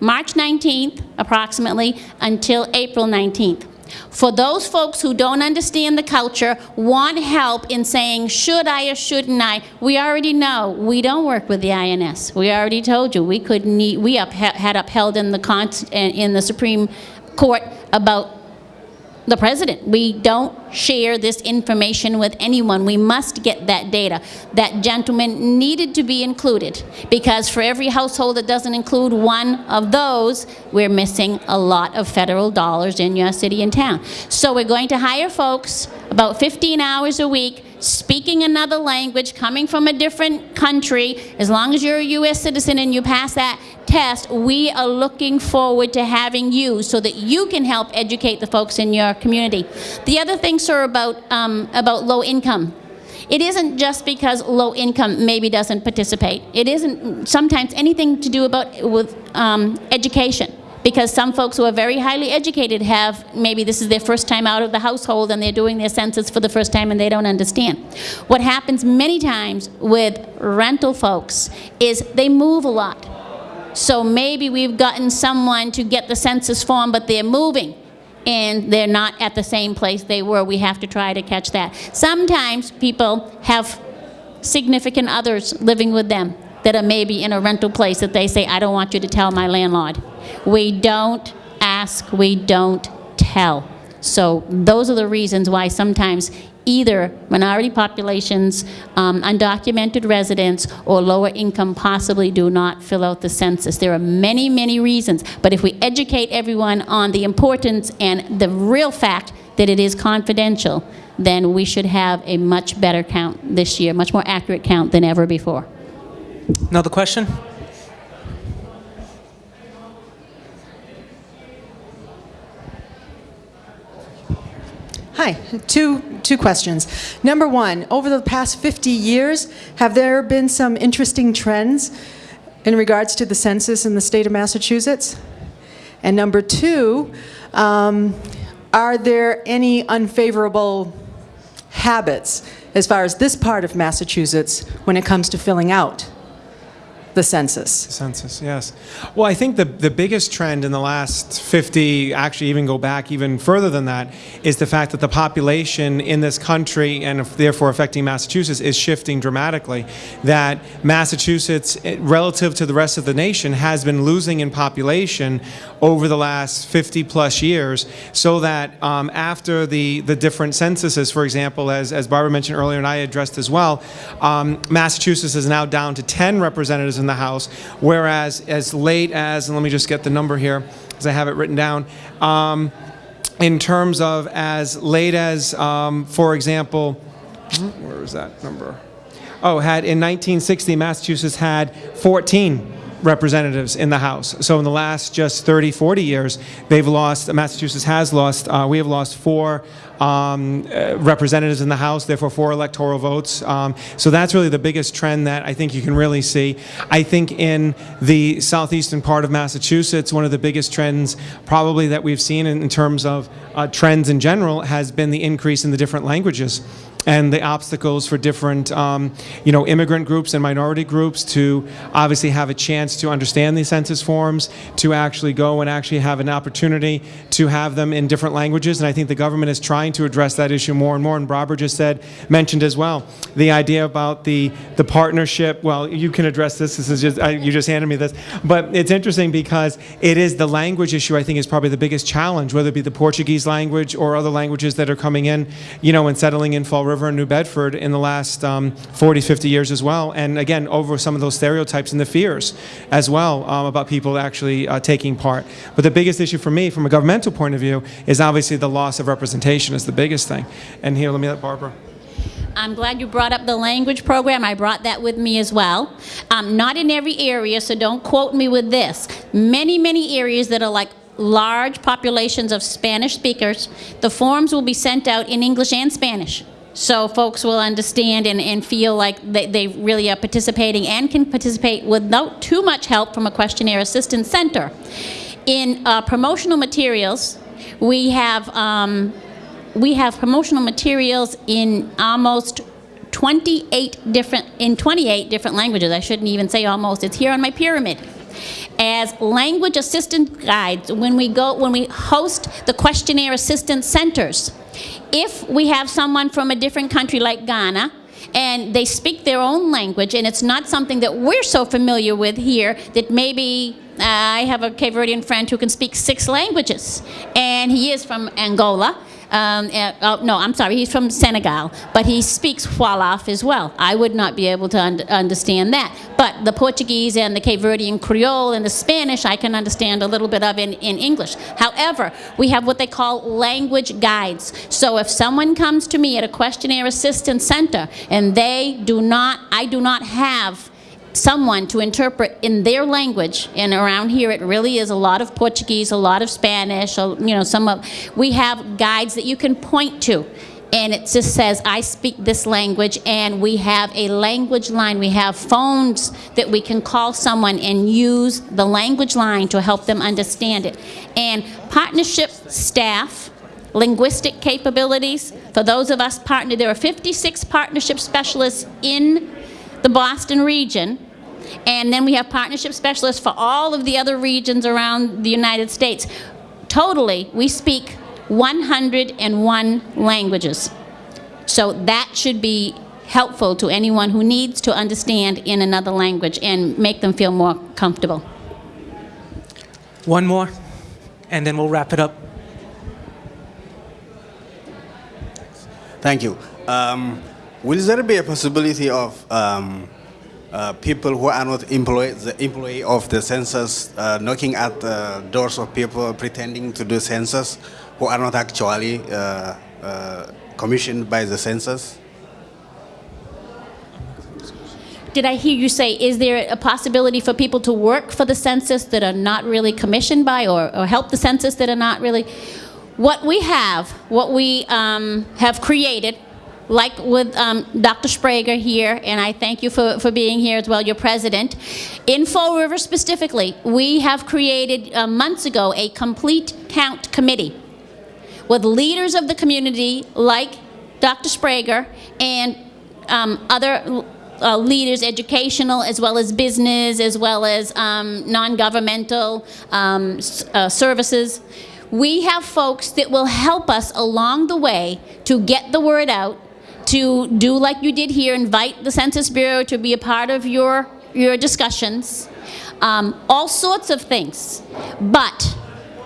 March 19th, approximately, until April 19th. For those folks who don't understand the culture, want help in saying, should I or shouldn't I, we already know we don't work with the INS. We already told you we couldn't, we up, had upheld in the, in the Supreme Court about the president. We don't share this information with anyone. We must get that data. That gentleman needed to be included because for every household that doesn't include one of those, we're missing a lot of federal dollars in your city and town. So we're going to hire folks about 15 hours a week speaking another language, coming from a different country, as long as you're a U.S. citizen and you pass that test, we are looking forward to having you so that you can help educate the folks in your community. The other thing, sir, about, um, about low income. It isn't just because low income maybe doesn't participate. It isn't sometimes anything to do about with um, education because some folks who are very highly educated have, maybe this is their first time out of the household and they're doing their census for the first time and they don't understand. What happens many times with rental folks is they move a lot. So maybe we've gotten someone to get the census form, but they're moving and they're not at the same place they were. We have to try to catch that. Sometimes people have significant others living with them that are maybe in a rental place that they say, I don't want you to tell my landlord. We don't ask, we don't tell. So those are the reasons why sometimes either minority populations, um, undocumented residents, or lower income possibly do not fill out the census. There are many, many reasons, but if we educate everyone on the importance and the real fact that it is confidential, then we should have a much better count this year, much more accurate count than ever before. Another question? Hi, two, two questions. Number one, over the past 50 years, have there been some interesting trends in regards to the census in the state of Massachusetts? And number two, um, are there any unfavorable habits as far as this part of Massachusetts when it comes to filling out the census? The census, yes. Well, I think the, the biggest trend in the last 50, actually even go back even further than that, is the fact that the population in this country and therefore affecting Massachusetts is shifting dramatically. That Massachusetts, eh, relative to the rest of the nation, has been losing in population over the last 50 plus years, so that um, after the, the different censuses, for example, as, as Barbara mentioned earlier and I addressed as well, um, Massachusetts is now down to 10 representatives in the House, whereas as late as, and let me just get the number here, because I have it written down, um, in terms of as late as, um, for example, where is that number? Oh, had in 1960, Massachusetts had 14 representatives in the House. So in the last just 30, 40 years, they've lost, Massachusetts has lost, uh, we have lost four um, uh, representatives in the House, therefore four electoral votes. Um, so that's really the biggest trend that I think you can really see. I think in the southeastern part of Massachusetts, one of the biggest trends probably that we've seen in, in terms of uh, trends in general has been the increase in the different languages and the obstacles for different, um, you know, immigrant groups and minority groups to obviously have a chance to understand these census forms, to actually go and actually have an opportunity to have them in different languages. And I think the government is trying to address that issue more and more. And Barbara just said, mentioned as well, the idea about the the partnership. Well, you can address this. This is just I, you just handed me this, but it's interesting because it is the language issue. I think is probably the biggest challenge, whether it be the Portuguese language or other languages that are coming in, you know, and settling in Fall River and New Bedford in the last um, 40, 50 years as well. And again, over some of those stereotypes and the fears as well um, about people actually uh, taking part. But the biggest issue for me, from a governmental point of view, is obviously the loss of representation is the biggest thing. And here, let me let Barbara. I'm glad you brought up the language program. I brought that with me as well. Um, not in every area, so don't quote me with this. Many, many areas that are like large populations of Spanish speakers, the forms will be sent out in English and Spanish. So folks will understand and, and feel like they, they really are participating and can participate without too much help from a questionnaire assistance center. In uh, promotional materials, we have um, we have promotional materials in almost 28 different in 28 different languages. I shouldn't even say almost. It's here on my pyramid. As language assistance guides, when we go when we host the questionnaire assistance centers, if we have someone from a different country like Ghana, and they speak their own language, and it's not something that we're so familiar with here that maybe uh, I have a Cape Verdean friend who can speak six languages, and he is from Angola. Um, oh, no, I'm sorry, he's from Senegal, but he speaks Wolof as well. I would not be able to un understand that. But the Portuguese and the Cape Verdean Creole and the Spanish, I can understand a little bit of in, in English. However, we have what they call language guides. So if someone comes to me at a questionnaire assistance center and they do not, I do not have someone to interpret in their language, and around here it really is a lot of Portuguese, a lot of Spanish, you know, some of, we have guides that you can point to. And it just says, I speak this language, and we have a language line. We have phones that we can call someone and use the language line to help them understand it. And partnership staff, linguistic capabilities, for those of us partner, there are 56 partnership specialists in the Boston region, and then we have partnership specialists for all of the other regions around the United States. Totally, we speak 101 languages. So that should be helpful to anyone who needs to understand in another language and make them feel more comfortable. One more, and then we'll wrap it up. Thank you. Um, will there be a possibility of um, uh, people who are not employed, the employee of the census, uh, knocking at the doors of people pretending to do census, who are not actually uh, uh commissioned by the census? Did I hear you say, is there a possibility for people to work for the census that are not really commissioned by or, or help the census that are not really? What we have, what we um, have created like with um, Dr. Sbrega here, and I thank you for, for being here as well, your president. In Fall River specifically, we have created uh, months ago a complete count committee with leaders of the community like Dr. Sbrega and um, other uh, leaders, educational as well as business, as well as um, non-governmental um, uh, services. We have folks that will help us along the way to get the word out, to do like you did here, invite the Census Bureau to be a part of your, your discussions, um, all sorts of things. But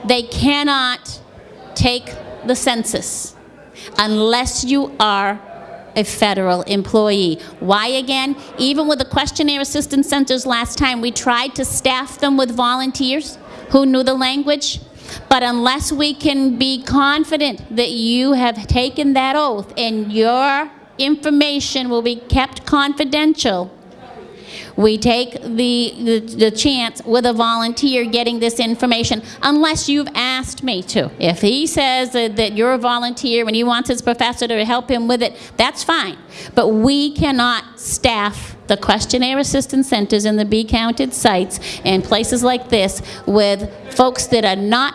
they cannot take the census unless you are a federal employee. Why again? Even with the questionnaire assistance centers last time, we tried to staff them with volunteers who knew the language. But unless we can be confident that you have taken that oath and your information will be kept confidential, we take the, the, the chance with a volunteer getting this information, unless you've asked me to. If he says that, that you're a volunteer and he wants his professor to help him with it, that's fine. But we cannot staff the questionnaire assistance centers in the Be Counted sites and places like this with folks that are not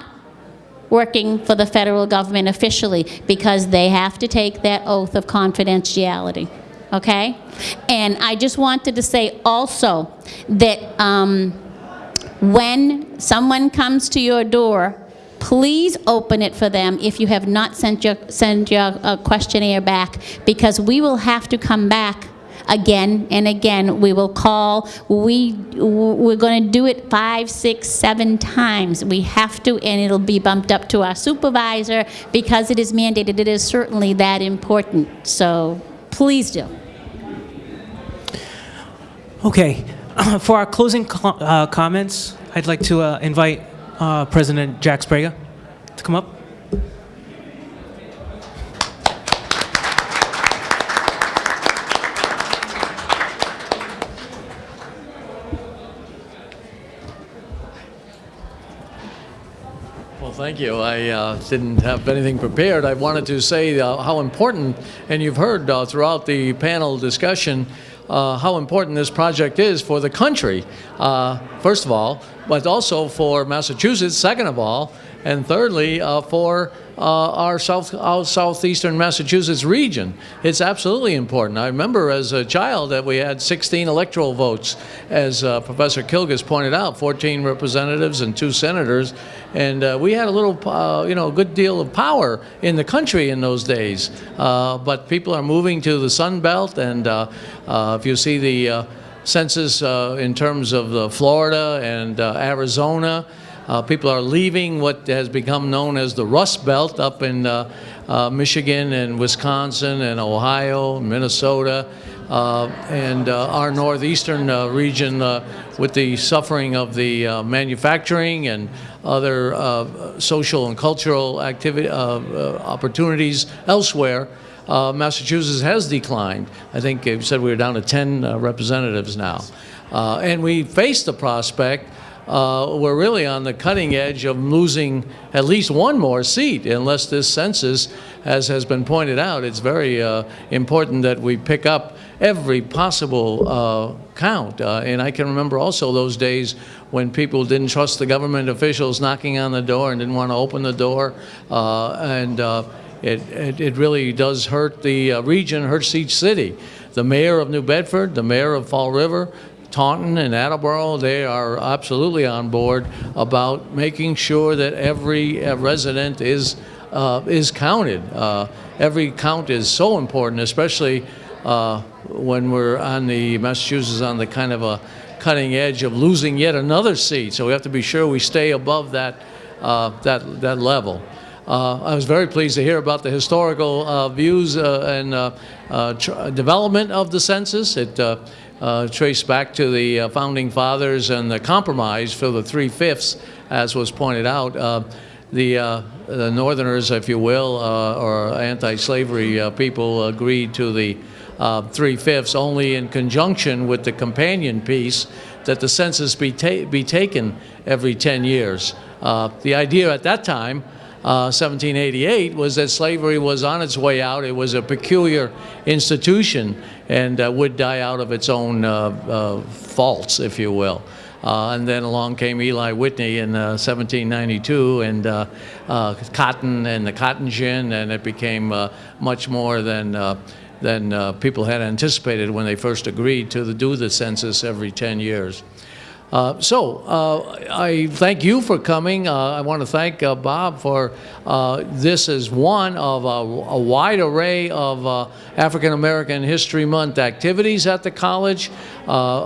working for the federal government officially because they have to take that oath of confidentiality, okay? And I just wanted to say also that um, when someone comes to your door, please open it for them if you have not sent your, sent your uh, questionnaire back because we will have to come back again and again. We will call, we, we're going to do it five, six, seven times. We have to, and it'll be bumped up to our supervisor because it is mandated. It is certainly that important. So please do. Okay, for our closing co- uh, comments, I'd like to uh, invite uh, President Jack Sbrega to come up. Thank you. I uh, didn't have anything prepared. I wanted to say uh, how important, and you've heard uh, throughout the panel discussion, uh, how important this project is for the country, uh, first of all, but also for Massachusetts, second of all, and thirdly, uh, for uh, our south, our southeastern Massachusetts region. It's absolutely important. I remember as a child that we had 16 electoral votes, as uh, Professor Kilgus pointed out, 14 representatives and two senators, and uh, we had a little, uh, you know, a good deal of power in the country in those days. Uh, but people are moving to the Sun Belt, and uh, if you see the census in terms of Florida and Arizona, uh, people are leaving what has become known as the Rust Belt up in uh, uh, Michigan and Wisconsin and Ohio, Minnesota, uh, and uh, our northeastern uh, region with the suffering of the manufacturing and other social and cultural activity opportunities elsewhere. Massachusetts has declined. I think you said we were down to 10 uh, representatives now. And we face the prospect uh, we're really on the cutting edge of losing at least one more seat unless this census, as has been pointed out, it's very uh, important that we pick up every possible uh, count. Uh, and I can remember also those days when people didn't trust the government officials knocking on the door and didn't want to open the door. Uh, and uh, it, it, it really does hurt the region, hurts each city. The mayor of New Bedford, the mayor of Fall River, Taunton and Attleboro, they are absolutely on board about making sure that every uh, resident is, uh, is counted. Uh, every count is so important, especially uh, when we're on the, Massachusetts on the kind of a cutting edge of losing yet another seat. So we have to be sure we stay above that, uh, that, that level. Uh, I was very pleased to hear about the historical uh, views uh, and uh, development of the census. It uh, traced back to the uh, founding fathers and the compromise for the three-fifths, as was pointed out. Uh, the, uh, the Northerners, if you will, uh, or anti-slavery uh, people agreed to the three-fifths only in conjunction with the companion piece that the census be, ta- be taken every 10 years. The idea at that time uh, 1788 was that slavery was on its way out. It was a peculiar institution and uh, would die out of its own uh, uh, faults, if you will. Uh, and then along came Eli Whitney in uh, 1792 and uh, uh, cotton and the cotton gin, and it became uh, much more than, uh, than uh, people had anticipated when they first agreed to do the census every 10 years. Uh, so, uh, I thank you for coming. Uh, I want to thank uh, Bob for this is one of a, a wide array of African American History Month activities at the college.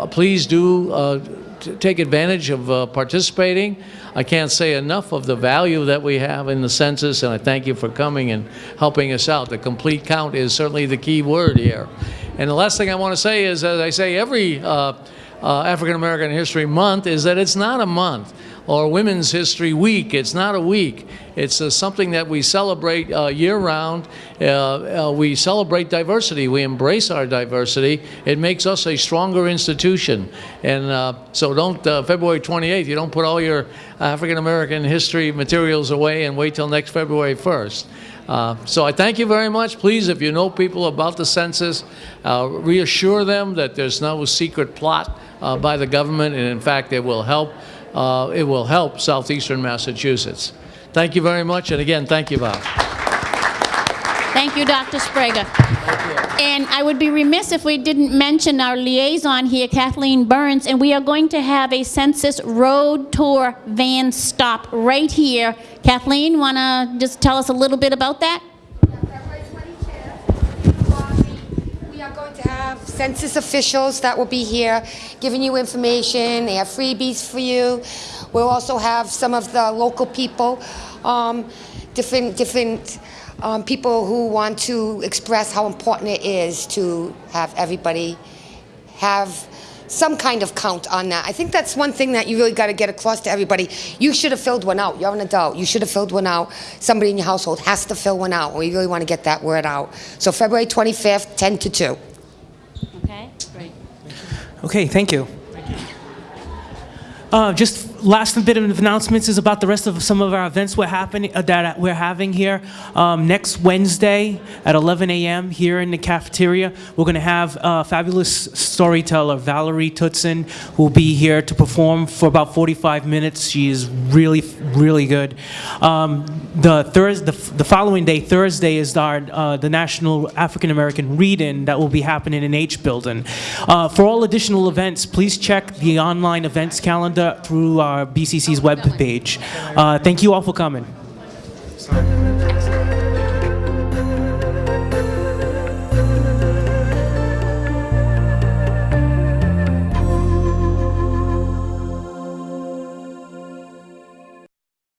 Please do take advantage of uh, participating. I can't say enough of the value that we have in the census, and I thank you for coming and helping us out. The complete count is certainly the key word here. And the last thing I want to say is, as I say every uh, uh, African American History Month, is that it's not a month or Women's History Week. It's not a week. It's uh, something that we celebrate uh, year round. Uh, uh, we celebrate diversity. We embrace our diversity. It makes us a stronger institution. And uh, so don't, February 28th, you don't put all your African American history materials away and wait till next February 1st. Uh, So I thank you very much. Please, if you know people about the census, uh, reassure them that there's no secret plot uh, by the government, and in fact, it will help, uh, it will help southeastern Massachusetts. Thank you very much, and again, thank you, Bob. Thank you, Dr. Sbrega. And I would be remiss if we didn't mention our liaison here, Kathleen Burns, and we are going to have a census road tour van stop right here. Kathleen, want to just tell us a little bit about that? We are going to have census officials that will be here giving you information. They have freebies for you. We'll also have some of the local people, um, different, different um, people who want to express how important it is to have everybody have some kind of count on that. I think that's one thing that you really got to get across to everybody. You should have filled one out. You're an adult. You should have filled one out. Somebody in your household has to fill one out. We really want to get that word out. So February 25th, 10 to 2. Okay, great. Okay, thank you. Uh, just last bit of announcements is about the rest of some of our events we're happening uh, that we're having here. Um, next Wednesday at 11 a.m. here in the cafeteria, we're going to have uh, fabulous storyteller Valerie Tutson who will be here to perform for about 45 minutes. She is really, really good. Um, the Thursday, the, the following day, Thursday, is our uh, the National African American Read-In that will be happening in H Building. Uh, for all additional events, please check the online events calendar through BCC's web page. Uh, thank you all for coming.